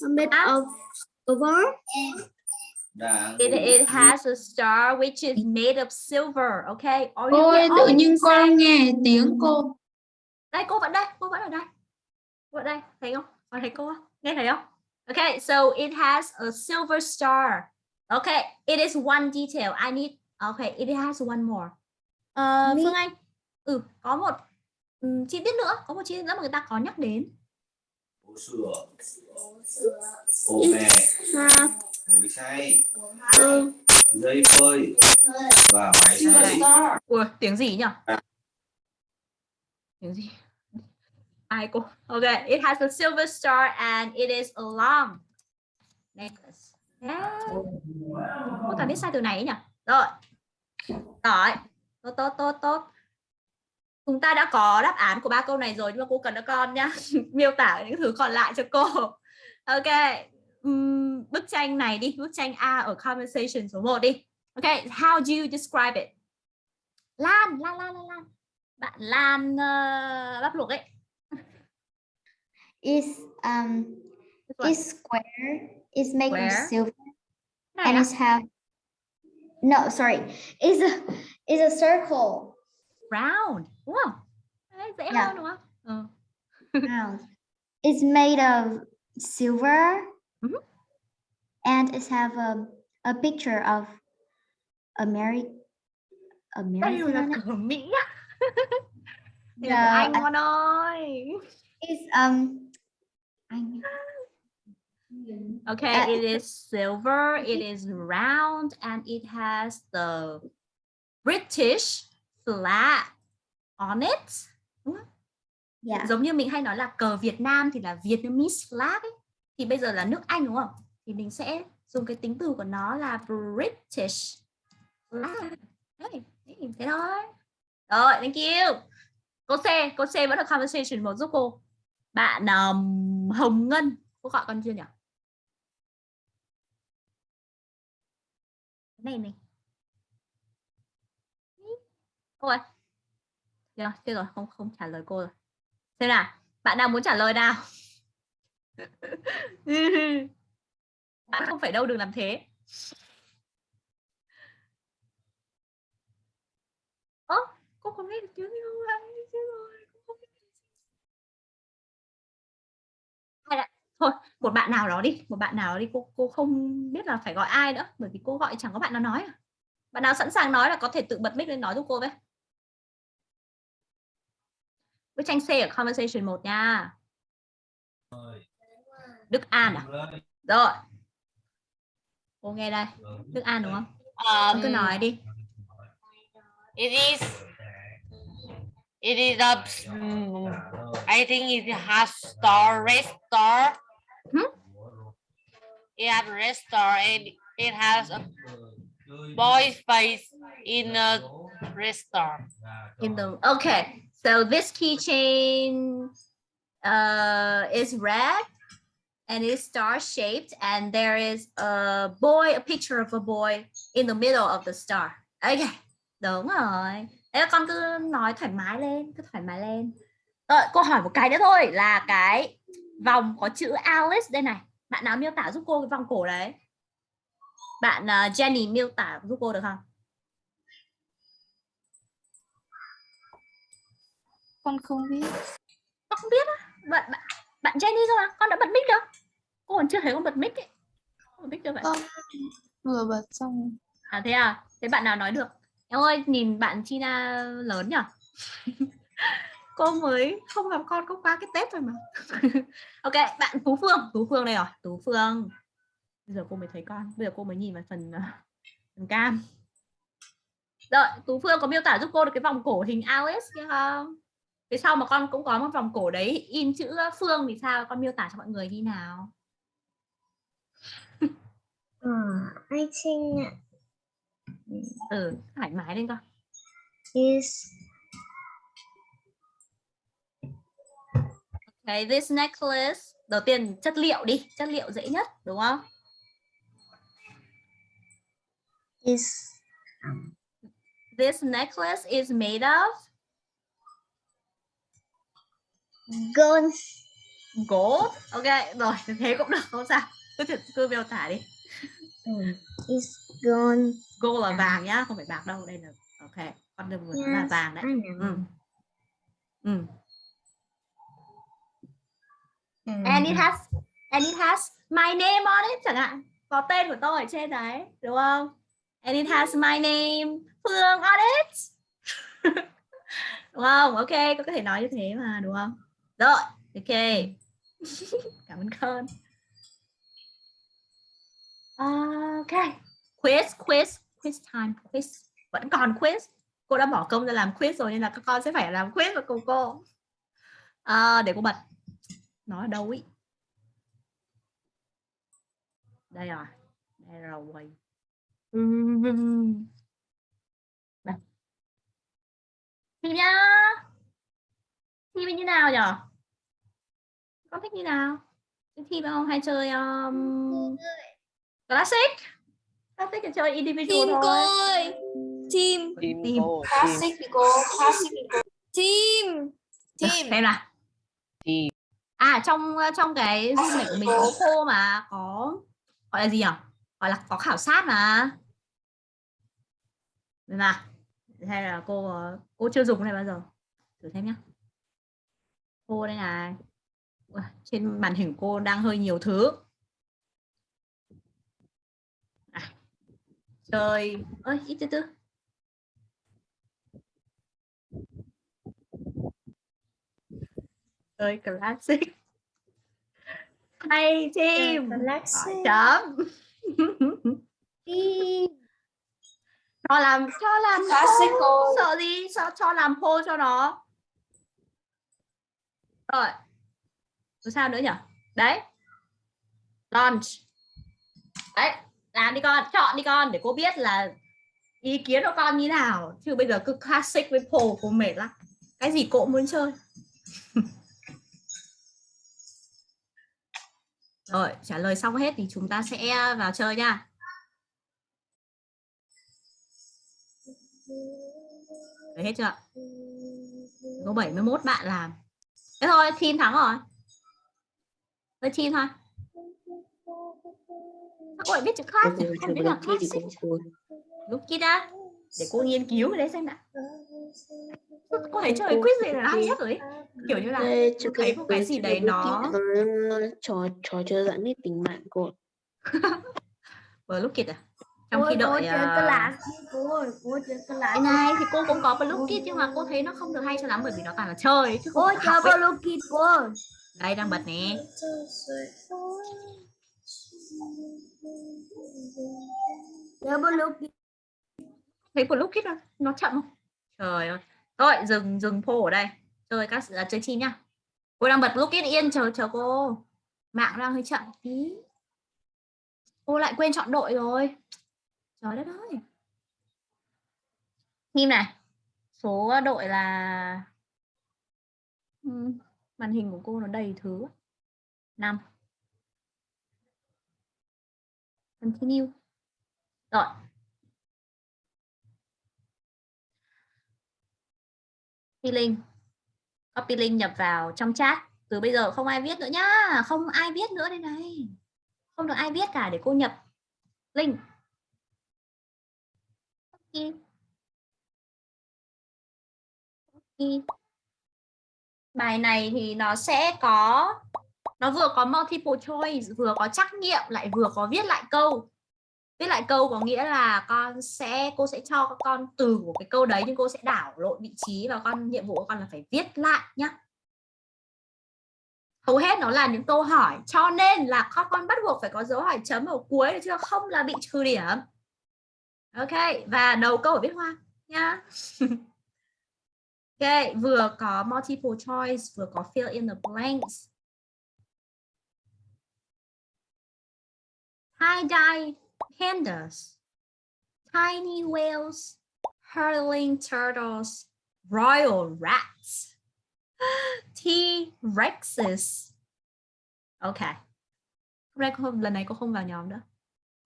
made of silver? It, it has a star which is made of silver. Okay. Or you Ôi tự nhiên con nghe tiếng cô đây cô vẫn đây cô vẫn ở đây cô ở đây thấy không con thấy cô không? nghe thấy không okay so it has a silver star okay it is one detail I need okay it has one more Ờ, Me- Phương Anh ừ có một ừm, chi tiết nữa có một chi tiết nữa mà người ta có nhắc đến Bố sửa. Ô mẹ. Mũi xay. a Dây phơi. Và máy sấy. Ủa, tiếng gì nhỉ À. tiếng gì ai cô okay it has a silver star and it is a long necklace yeah. cô toàn biết sai từ này ấy nhỉ? Rồi. Rồi. Tốt tốt tốt tốt. Chúng ta đã có đáp án của ba câu này rồi nhưng mà cô cần các con nhá. <laughs> Miêu tả những thứ còn lại cho cô. Ok. Ừm, bức tranh này đi. Bức tranh A ở conversation số 1 đi. Ok. How do you describe it? Lan Lan Lan Lan Lan. Bạn Lan uh, bắp luộc ấy. Is um is square. Is made Square. of silver này and á. it's have no sorry. Is a is a circle. round đúng không Đấy, dễ Yeah. hơn đúng không ừ. round. It's made of silver Mhm. and it have a a picture of Ameri đây là American. cửa Mỹ á Đây No, là của anh I- con ơi Is um I Okay, Uh, it is silver, it is round, and it has the British flag on it. Yeah. Giống như mình hay nói là cờ Việt Nam thì là Vietnamese flag ấy. Thì bây giờ là nước Anh đúng không? Thì mình sẽ dùng cái tính từ của nó là British flag. Đấy, thế thôi. Rồi, thank you. Cô C, cô C vẫn là conversation một giúp cô. Bạn um, Hồng Ngân, cô gọi con chưa nhỉ? Này này. Cô ơi. Được, chưa rồi, không không trả lời cô rồi. Xem nào, bạn nào muốn trả lời nào? <laughs> bạn không phải đâu đừng làm thế. Ơ, cô không nghe được tiếng thôi, một bạn nào đó đi, một bạn nào đó đi, cô cô không biết là phải gọi ai nữa, bởi vì cô gọi chẳng có bạn nào nói. à. Bạn nào sẵn sàng nói là có thể tự bật mic lên nói giúp cô với. Với tranh C ở conversation 1 nha. Đức An à? Rồi. Cô nghe đây. Đức An đúng không? Cô cứ nói đi. It is. It is a. I think it has store, red store. It has red store and it has a boy's face in a red store. In the okay. So this keychain uh, is red and it's star shaped, and there is a boy, a picture of a boy in the middle of the star. Okay, đúng rồi. Thế con cứ nói thoải mái lên, cứ thoải mái lên. Rồi, cô hỏi một cái nữa thôi là cái vòng có chữ Alice đây này. Bạn nào miêu tả giúp cô cái vòng cổ đấy? Bạn uh, Jenny miêu tả giúp cô được không? Con không biết. Con không biết á. Bạn, bạn, bạn Jenny thôi mà, con đã bật mic được. Cô còn chưa thấy con bật mic ấy. Con bật mic chưa vậy? Con vừa bật xong. À thế à? Thế bạn nào nói được? Em ơi, nhìn bạn China lớn nhỉ? <laughs> cô mới không gặp con có qua cái Tết rồi mà. <laughs> ok, bạn Tú Phương, Tú Phương đây rồi, Tú Phương. Bây giờ cô mới thấy con, bây giờ cô mới nhìn vào phần uh, phần cam. Rồi, Tú Phương có miêu tả giúp cô được cái vòng cổ hình Alice kia không? Phía sau mà con cũng có một vòng cổ đấy in chữ Phương thì sao? Con miêu tả cho mọi người như nào? Uh, I think Ừ, thoải mái lên con. is Okay, this necklace. Đầu tiên chất liệu đi, chất liệu dễ nhất, đúng không? is This necklace is made of gold. gold. Ok, rồi, thế cũng được, không sao. Cứ thử cứ miêu tả đi. Is gold. Gold là vàng nhá, không phải bạc đâu, đây là ok. Con đừng vừa nói là Yes, vàng đấy. Know. Ừ. And it has and it has my name on it chẳng hạn. Có tên của tôi ở trên đấy, đúng không? And it has my name Phương on it. <laughs> đúng không? Ok, có thể nói như thế mà, đúng không? Rồi, ok. <laughs> Cảm ơn con. Ok. Quiz, quiz, quiz time, quiz. Vẫn còn quiz. Cô đã bỏ công ra làm quiz rồi nên là các con sẽ phải làm quiz với cùng cô. À, để cô bật. Nó ở đâu ý? Đây rồi. Đây rồi. Đây. <laughs> Thì nhá. Thi như nào nhở? Con thích như nào? Thi không hay chơi um, classic? Classic thì chơi individual Team thôi. ơi. Team. Team Team. Classic thì cô, classic thì cô. Team. Được, Xem nào. team. À trong trong cái Zoom này của mình có cô mà có gọi là gì nhỉ? Gọi là có khảo sát mà. Được nào. Hay là cô ờ, cô chưa dùng cái này bao giờ? Thử xem nhá. Cô đây này. Trên màn hình cô đang hơi nhiều thứ. À, chơi ơi ít từ từ. Chơi classic. Hay team. Classic. chấm. Team. <laughs> cho làm cho làm cô. sợ gì sao cho làm pô cho nó rồi rồi sao nữa nhỉ đấy launch đấy làm đi con chọn đi con để cô biết là ý kiến của con như nào chứ bây giờ cứ classic với pô cô mệt lắm cái gì cô cũng muốn chơi <laughs> rồi trả lời xong hết thì chúng ta sẽ vào chơi nha Đấy hết chưa? Có 71 bạn làm. Thế thôi, team thắng rồi. Thôi team thôi. Cô lại biết chữ nhỉ? Không biết là classic. Lúc kia đã. Để cô nghiên cứu cái đấy xem nào. Cô thấy chơi quiz này là hay nhất rồi ấy. Kiểu như là cô thấy một cái gì đấy nó trò trò chơi dẫn bạn cô <laughs> vừa lúc kịch à trong Cô- khi cô đợi chơi à, class cô ơi, cô chơi class. cái này thì cô cũng có blue kit nhưng mà cô thấy nó không được hay cho lắm bởi vì nó toàn là chơi chứ không Cô chơi học ấy. blue kit cô ơi. đây đang bật nè Chơi blue thấy thấy lúc kit nó, nó chậm không? Trời ơi. Thôi dừng dừng phô ở đây. Chơi các à, chơi chim nhá. Cô đang bật lúc kit yên chờ chờ cô. Mạng đang hơi chậm tí. Cô lại quên chọn đội rồi. Trời đất ơi. Nhìn này số đội là màn hình của cô nó đầy thứ. Năm. Continue. Rồi. Copy link copy link nhập vào trong chat. Từ bây giờ không ai viết nữa nhá. Không ai viết nữa đây này. Không được ai viết cả để cô nhập link. Copy. Ok bài này thì nó sẽ có, nó vừa có multiple choice, vừa có trắc nghiệm, lại vừa có viết lại câu viết lại câu có nghĩa là con sẽ, cô sẽ cho các con từ của cái câu đấy, nhưng cô sẽ đảo lộn vị trí và con, nhiệm vụ của con là phải viết lại nhá. Hầu hết nó là những câu hỏi, cho nên là các con bắt buộc phải có dấu hỏi chấm ở cuối được chưa? Không là bị trừ điểm. Ok, và đầu câu ở viết hoa nhá. <laughs> Ok, vừa có multiple choice, vừa có fill in the blanks. Tie-dye pandas, tiny whales, hurling turtles, royal rats, <gasps> T-rexes. Ok. Hôm nay không, lần này cô không vào nhóm nữa.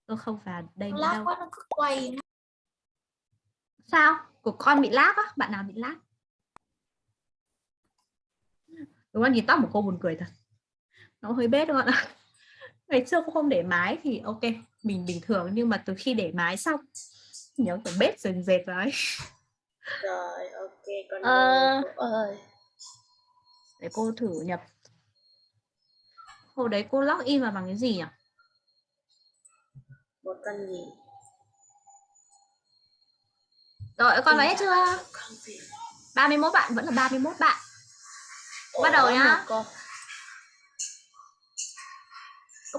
Cô không vào đây nữa đâu. quá nó cứ quay Sao? Của con bị lag á? Bạn nào bị lag? Đúng không? Nhìn tóc của cô buồn cười thật. Nó hơi bết đúng không ạ? <laughs> Ngày xưa cô không để mái thì ok, mình bình thường nhưng mà từ khi để mái xong nhớ kiểu bết dần dệt rồi. Rồi, ok, con Ờ. cô ơi. Để cô thử nhập. Hồi đấy cô log in vào bằng cái gì nhỉ? Một con gì? Rồi con vào hết chưa? 31 bạn vẫn là 31 bạn. Bắt đầu Ủa, nhá. Cô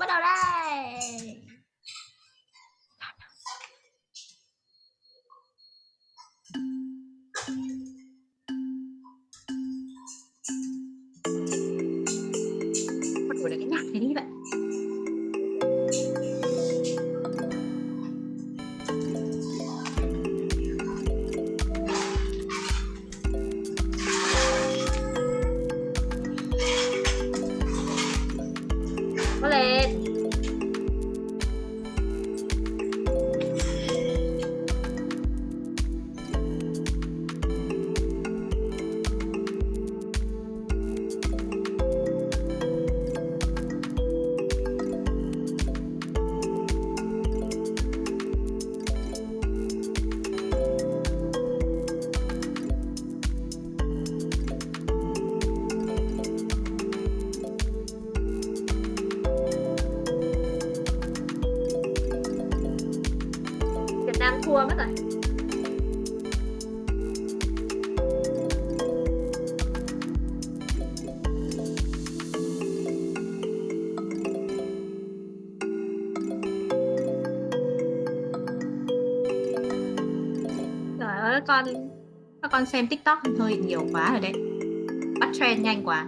bắt đầu đây. Bắt các con các con xem tiktok hơi nhiều quá rồi đấy. Bắt trend nhanh quá.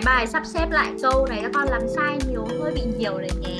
Cái bài sắp xếp lại câu này, các con làm sai nhiều hơi bị nhiều đấy nhé.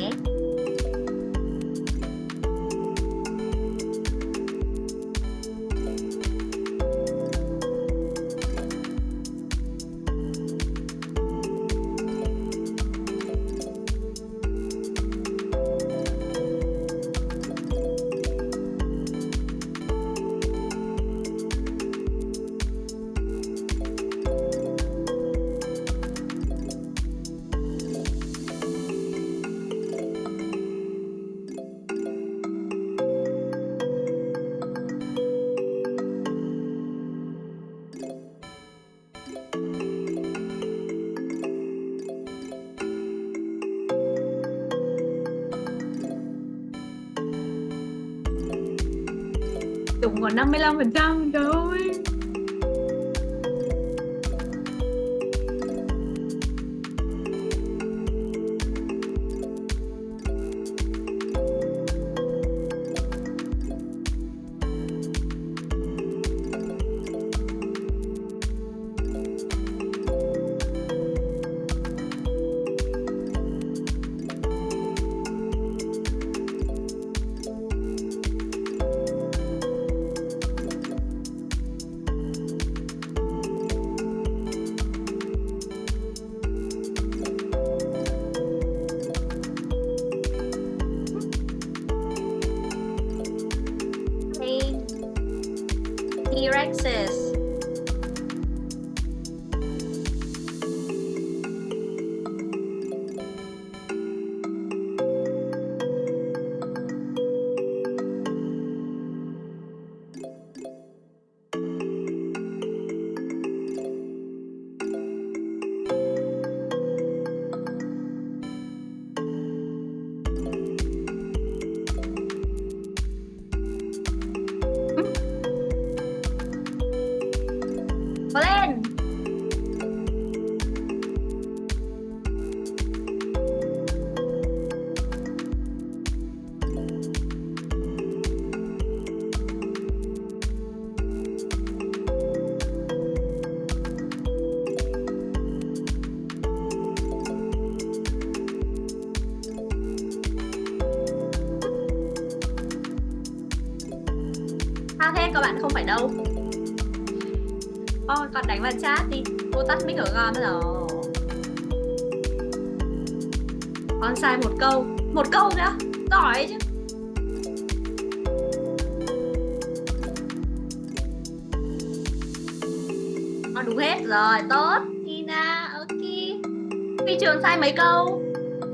T-Rexes. Tắt mic con Con sai một câu. Một câu nữa. Giỏi chứ. Con đúng hết rồi. Tốt. Tina, Ok. Phi trường sai mấy câu?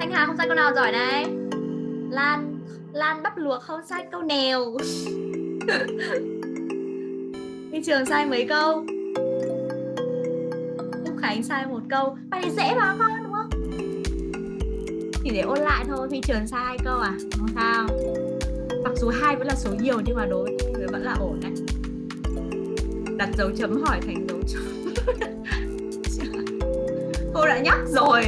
Thanh Hà không sai câu nào giỏi này. Lan Lan bắp luộc không sai câu nào. <laughs> Phi trường sai mấy câu? Đánh sai một câu Bài này dễ mà con, đúng không? Chỉ để ôn lại thôi vì trường sai hai câu à? Không sao. Mặc dù hai vẫn là số nhiều Nhưng mà đối với vẫn là ổn đấy. Đặt dấu chấm hỏi thành dấu chấm. <laughs> Cô đã nhắc rồi.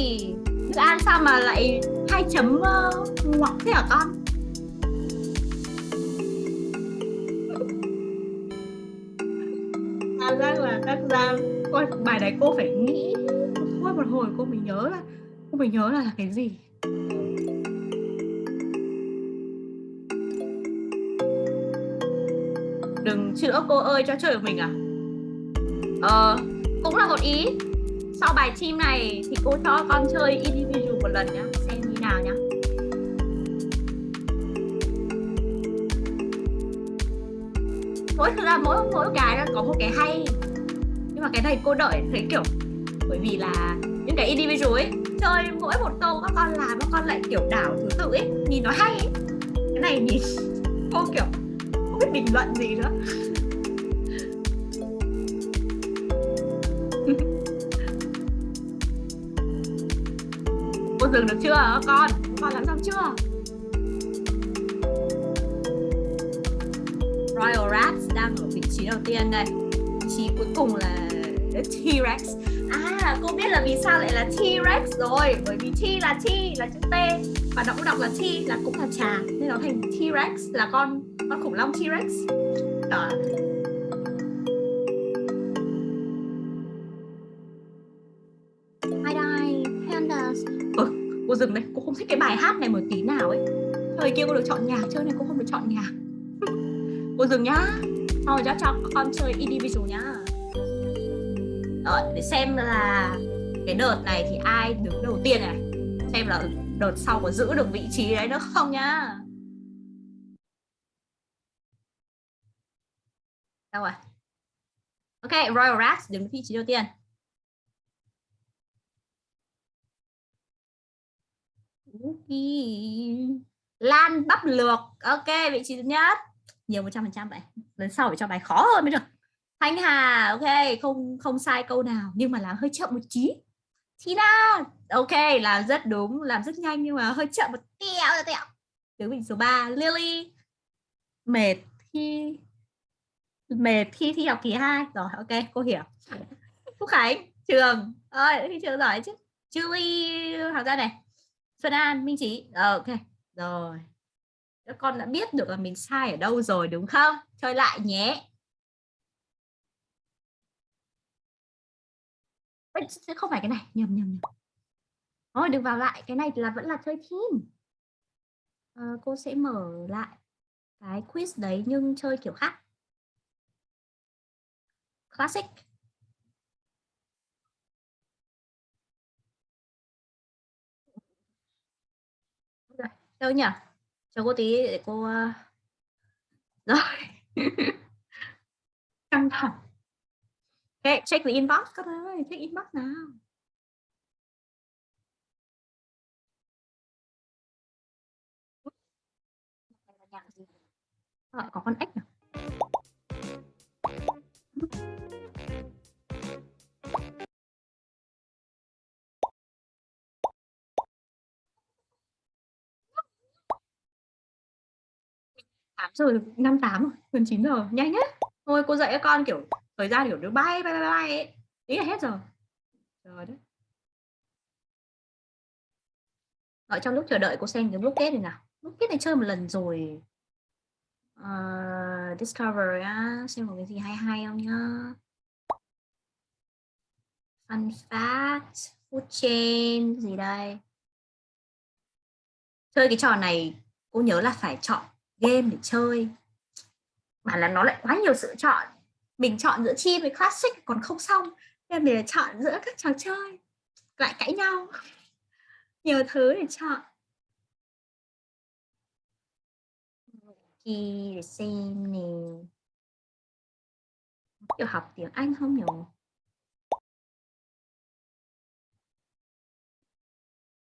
Ok Thức ăn sao mà lại hai chấm uh, ngoặc thế hả con? Cảm giác là các giam Ôi, bài đấy cô phải nghĩ thôi một hồi cô mới nhớ là cô mới nhớ là, là cái gì? Đừng chữa cô ơi cho chơi của mình à? Ờ cũng là một ý sau bài chim này thì cô cho con chơi individual một lần nhá. Xem như nào nhá. Mỗi thực ra mỗi mỗi cái nó có một cái hay. Nhưng mà cái này cô đợi thấy kiểu, bởi vì là những cái individual ấy, chơi mỗi một câu các con làm, các con lại kiểu đảo thứ tự ấy, nhìn nó hay ấy. Cái này nhìn <laughs> cô kiểu không biết bình luận gì nữa. Cô rừng được chưa? Con con làm xong chưa? Royal Rats đang ở vị trí đầu tiên đây. Vị trí cuối cùng là T-Rex. À cô biết là vì sao lại là T-Rex rồi? Bởi vì T là T, là chữ T. Và nó cũng đọc là T, là cũng là trà. Nên nó thành T-Rex, là con con khủng long T-Rex. Đó. Thời kia cô được chọn nhạc, chơi này cô không được chọn nhạc <laughs> Cô dừng nhá. Sau rồi cho, cho con chơi individual nhá. Rồi, để xem là cái đợt này thì ai đứng đầu tiên này. Xem là đợt sau có giữ được vị trí đấy nữa không nhá. Đâu rồi? Ok, Royal Rats đứng vị trí đầu tiên. Lan bắp lược Ok, vị trí thứ nhất. Nhiều 100% vậy. Lần sau phải cho bài khó hơn mới được. Thanh Hà, ok, không không sai câu nào Nhưng mà làm hơi chậm một chí Tina, ok, làm rất đúng Làm rất nhanh nhưng mà hơi chậm một tẹo tẹo Đứng vị số 3 Lily. Mệt thi Mệt thi thi học kỳ 2 Rồi, ok, cô hiểu. Phúc Khánh, Trường. Ơi, trường giỏi chứ. Julie, học ra này. Xuân An, Minh Trí ờ, Ok, rồi. Các con đã biết được là mình sai ở đâu rồi đúng không? Chơi lại nhé. Ê, Không phải cái này, nhầm nhầm nhầm. Thôi đừng vào lại, cái này là vẫn là chơi team. À, Cô sẽ mở lại cái quiz đấy nhưng chơi kiểu khác. Classic. Đâu nhỉ? Cho cô tí để cô ờ, rồi. <laughs> Căng thẳng. Okay, check the inbox. Các ơi check inbox nào. Ờ, có con ếch nào giờ năm tám rồi? Gần chín giờ. Nhanh nhất thôi cô dạy các con kiểu thời gian kiểu nó bay bay bay bay ấy. Ý là hết rồi rồi đấy ở trong lúc chờ đợi cô xem cái kết này nào. Kết này chơi một lần rồi. Uh, discover á. Xem có cái gì hay hay không nhá. Fun fact food chain gì đây? Chơi cái trò này cô nhớ là phải chọn game để chơi. Mà là nó lại quá nhiều sự chọn. Mình chọn giữa chi với classic còn không xong, nên mình chọn giữa các trò chơi. Lại cãi nhau. <laughs> Nhiều thứ để chọn. Khi để xem nè. Kiểu học tiếng Anh không nhỉ?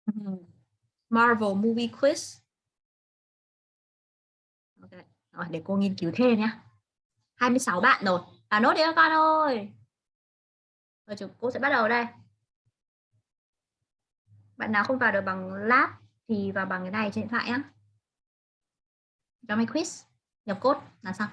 Ừ. Marvel movie quiz rồi, để cô nghiên cứu thêm nhé 26 bạn rồi. À nốt đi các con ơi. Rồi, chúng cô sẽ bắt đầu đây. Bạn nào không vào được bằng lab thì vào bằng cái này trên điện thoại nhé cho mấy quiz, nhập code là xong.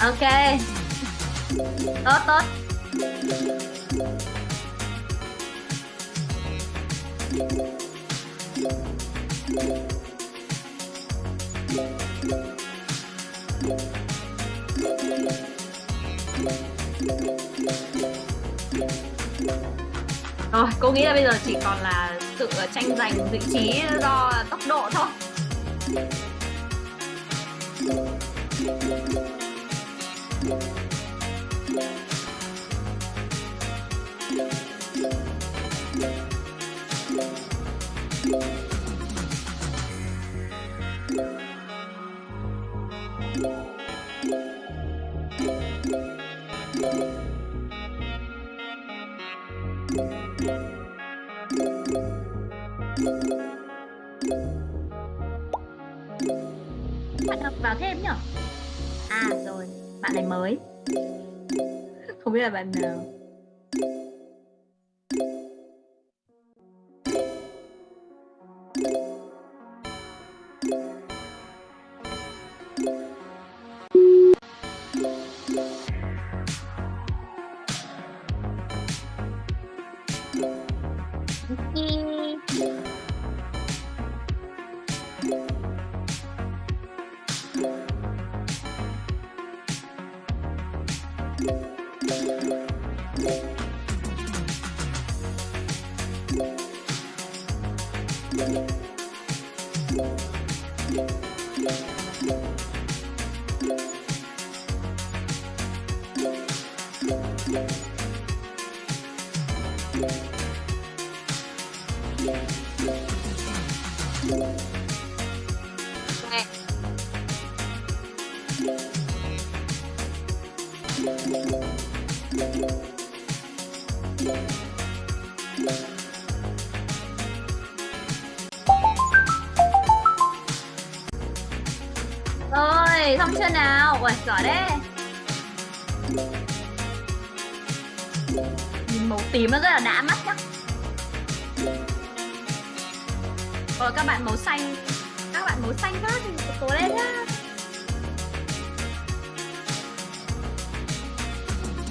Ok. Tốt tốt. Rồi, cô nghĩ là bây giờ chỉ còn là sự tranh giành vị trí do tốc độ thôi. Không biết Rồi, xong chưa nào? Ui, giỏi đấy. Nhìn màu tím nó rất là đã mắt nhá. Rồi các bạn màu xanh, các bạn màu xanh khác thì cố lên nhá.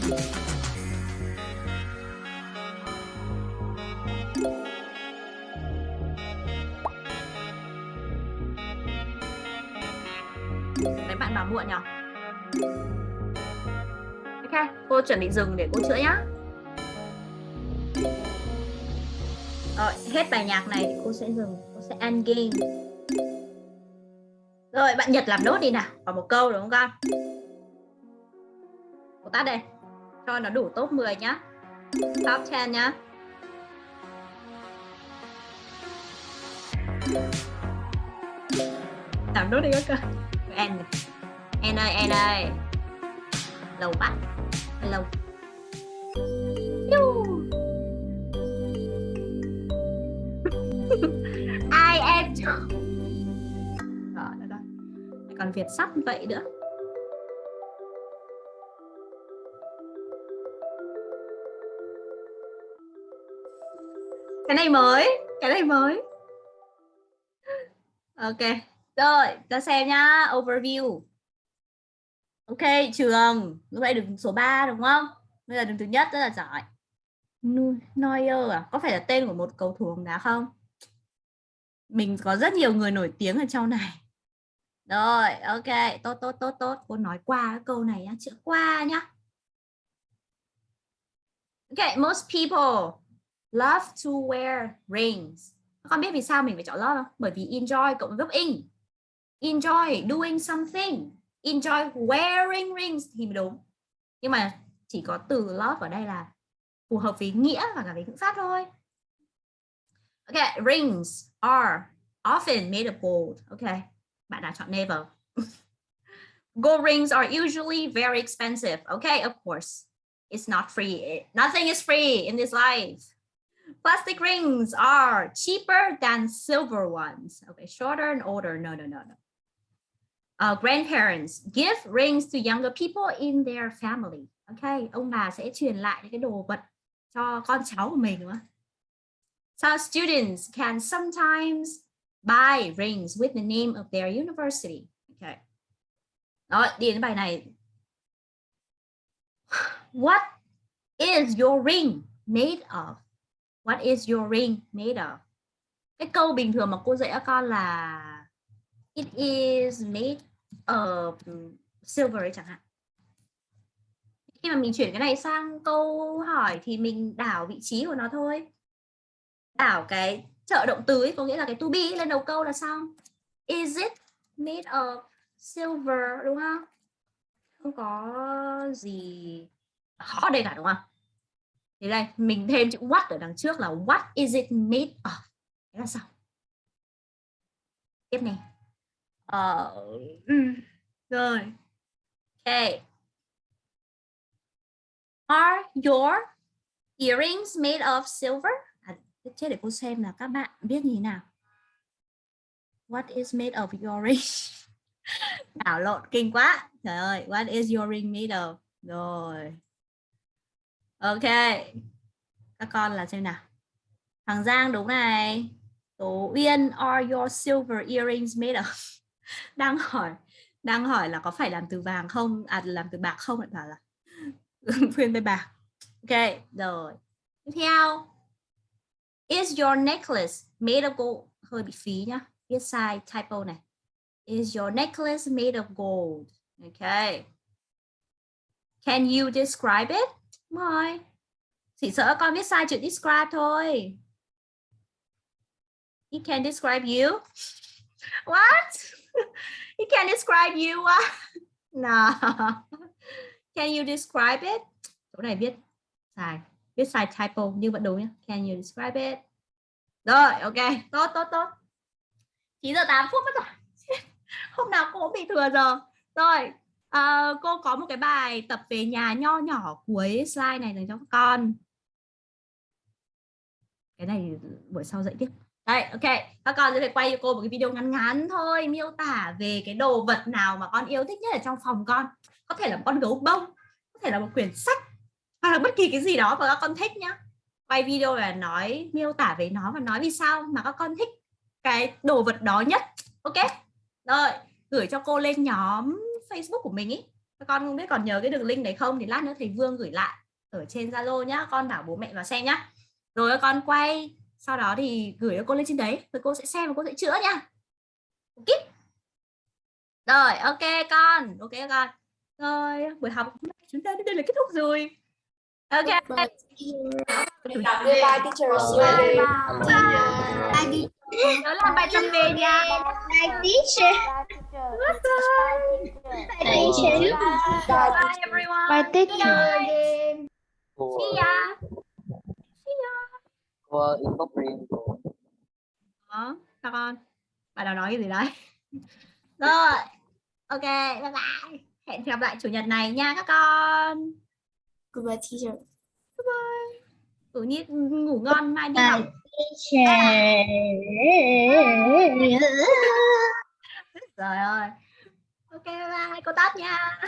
Đấy bạn bảo muộn nhỉ? Ok, cô chuẩn bị dừng để cô chữa nhá. Rồi, hết bài nhạc này thì cô sẽ dừng, cô sẽ end game. Rồi, bạn Nhật làm nốt đi nào, còn một câu đúng không con? Cô tắt đây, cho nó đủ top 10 nhá. Top 10 nhá. Làm nốt đi các con. em này. Ơi, em ơi. Lâu bắt Lâu. <laughs> ai em am Còn Việt sắp vậy nữa. Cái này mới, cái này mới. Ok. Rồi, ta xem nhá, overview. Ok, trường, lúc nãy đứng số 3 đúng không? Bây giờ đứng thứ nhất rất là giỏi. Neuer à? Có phải là tên của một cầu thủ bóng đá không? Mình có rất nhiều người nổi tiếng ở trong này. Rồi, ok, tốt tốt tốt tốt. Cô nói qua cái câu này nhá, chữ qua nhá. Ok, most people love to wear rings. Các con biết vì sao mình phải chọn love không? Bởi vì enjoy cộng với in. Enjoy doing something. Enjoy wearing rings thì đúng. Nhưng mà chỉ có từ love ở đây là phù hợp với nghĩa và cả với ngữ pháp thôi. Okay, rings are often made of gold. Okay, bạn đã chọn never. <laughs> gold rings are usually very expensive. Okay, of course. It's not free. Nothing is free in this life. Plastic rings are cheaper than silver ones. Okay, shorter and older. No, no, no, no. Uh, grandparents give rings to younger people in their family. Okay, ông bà sẽ truyền lại những cái đồ vật cho con cháu của mình đúng không? So students can sometimes buy rings with the name of their university. Okay. Đó, đi đến bài này. What is your ring made of? What is your ring, made of? Cái câu bình thường mà cô dạy các con là, It is made of silver ấy chẳng hạn. Khi mà mình chuyển cái này sang câu hỏi thì mình đảo vị trí của nó thôi. Đảo cái trợ động từ ấy, có nghĩa là cái to be lên đầu câu là xong. Is it made of silver, đúng không? Không có gì khó đây cả, đúng không? Thế đây, mình thêm chữ what ở đằng trước là what is it made of? Thế là sao? Tiếp này. Ờ, uh, rồi. Okay. Are your earrings made of silver? À, chết để cô xem là các bạn biết như thế nào. What is made of your ring? <laughs> Đảo lộn kinh quá. Trời ơi, what is your ring made of? Rồi. Ok. Các con là xem nào. Thằng Giang đúng này. Tố Uyên, are your silver earrings made of? <laughs> Đang hỏi, đang hỏi là có phải làm từ vàng không? À làm từ bạc không? Lại bảo là <laughs> khuyên tay bạc. Ok, rồi. Tiếp theo. Is your necklace made of gold? Hơi bị phí nhá. Viết sai typo này. Is your necklace made of gold? ok Can you describe it? Rồi. Chỉ sợ con viết sai chữ describe thôi. He can describe you. What? He can describe you. No. Can you describe it? Chỗ này viết sai. Viết sai typo nhưng vẫn đúng nhé. Can you describe it? Rồi, ok. Tốt, tốt, tốt. 9 giờ 8 phút mất rồi. <laughs> Hôm nào cũng bị thừa giờ. Rồi, à, cô có một cái bài tập về nhà nho nhỏ cuối slide này dành cho các con. Cái này buổi sau dạy tiếp. Đây ok. Các con sẽ phải quay cho cô một cái video ngắn ngắn thôi miêu tả về cái đồ vật nào mà con yêu thích nhất ở trong phòng con. Có thể là một con gấu bông có thể là một quyển sách hoặc là bất kỳ cái gì đó mà các con thích nhá. Quay video là nói miêu tả về nó và nói vì sao mà các con thích cái đồ vật đó nhất. Ok. Rồi gửi cho cô lên nhóm Facebook của mình ý. Các con không biết còn nhớ cái đường link đấy không thì lát nữa thầy Vương gửi lại ở trên Zalo nhá. Con bảo bố mẹ vào xem nhá. Rồi con quay sau đó thì gửi cho cô lên trên đấy. Rồi cô sẽ xem và cô sẽ chữa nha ok? Rồi ok con. Ok con. Rồi buổi học chúng ta đến đây là kết thúc rồi. Ok. Bye. Bye teachers bye. Bye nhớ làm bài tập về nha. Bye teacher. Bye teacher. bye everyone Bye teacher. see ya see ya Cô inbox riêng của đó các con? Bạn nào nói cái gì đấy? Rồi. Ok bye bye. Hẹn gặp lại chủ nhật này nha các con. Goodbye teacher. Bye Tự nhiên ngủ ngon mai đi học. Rồi ơi. Ok bye cô tắt nha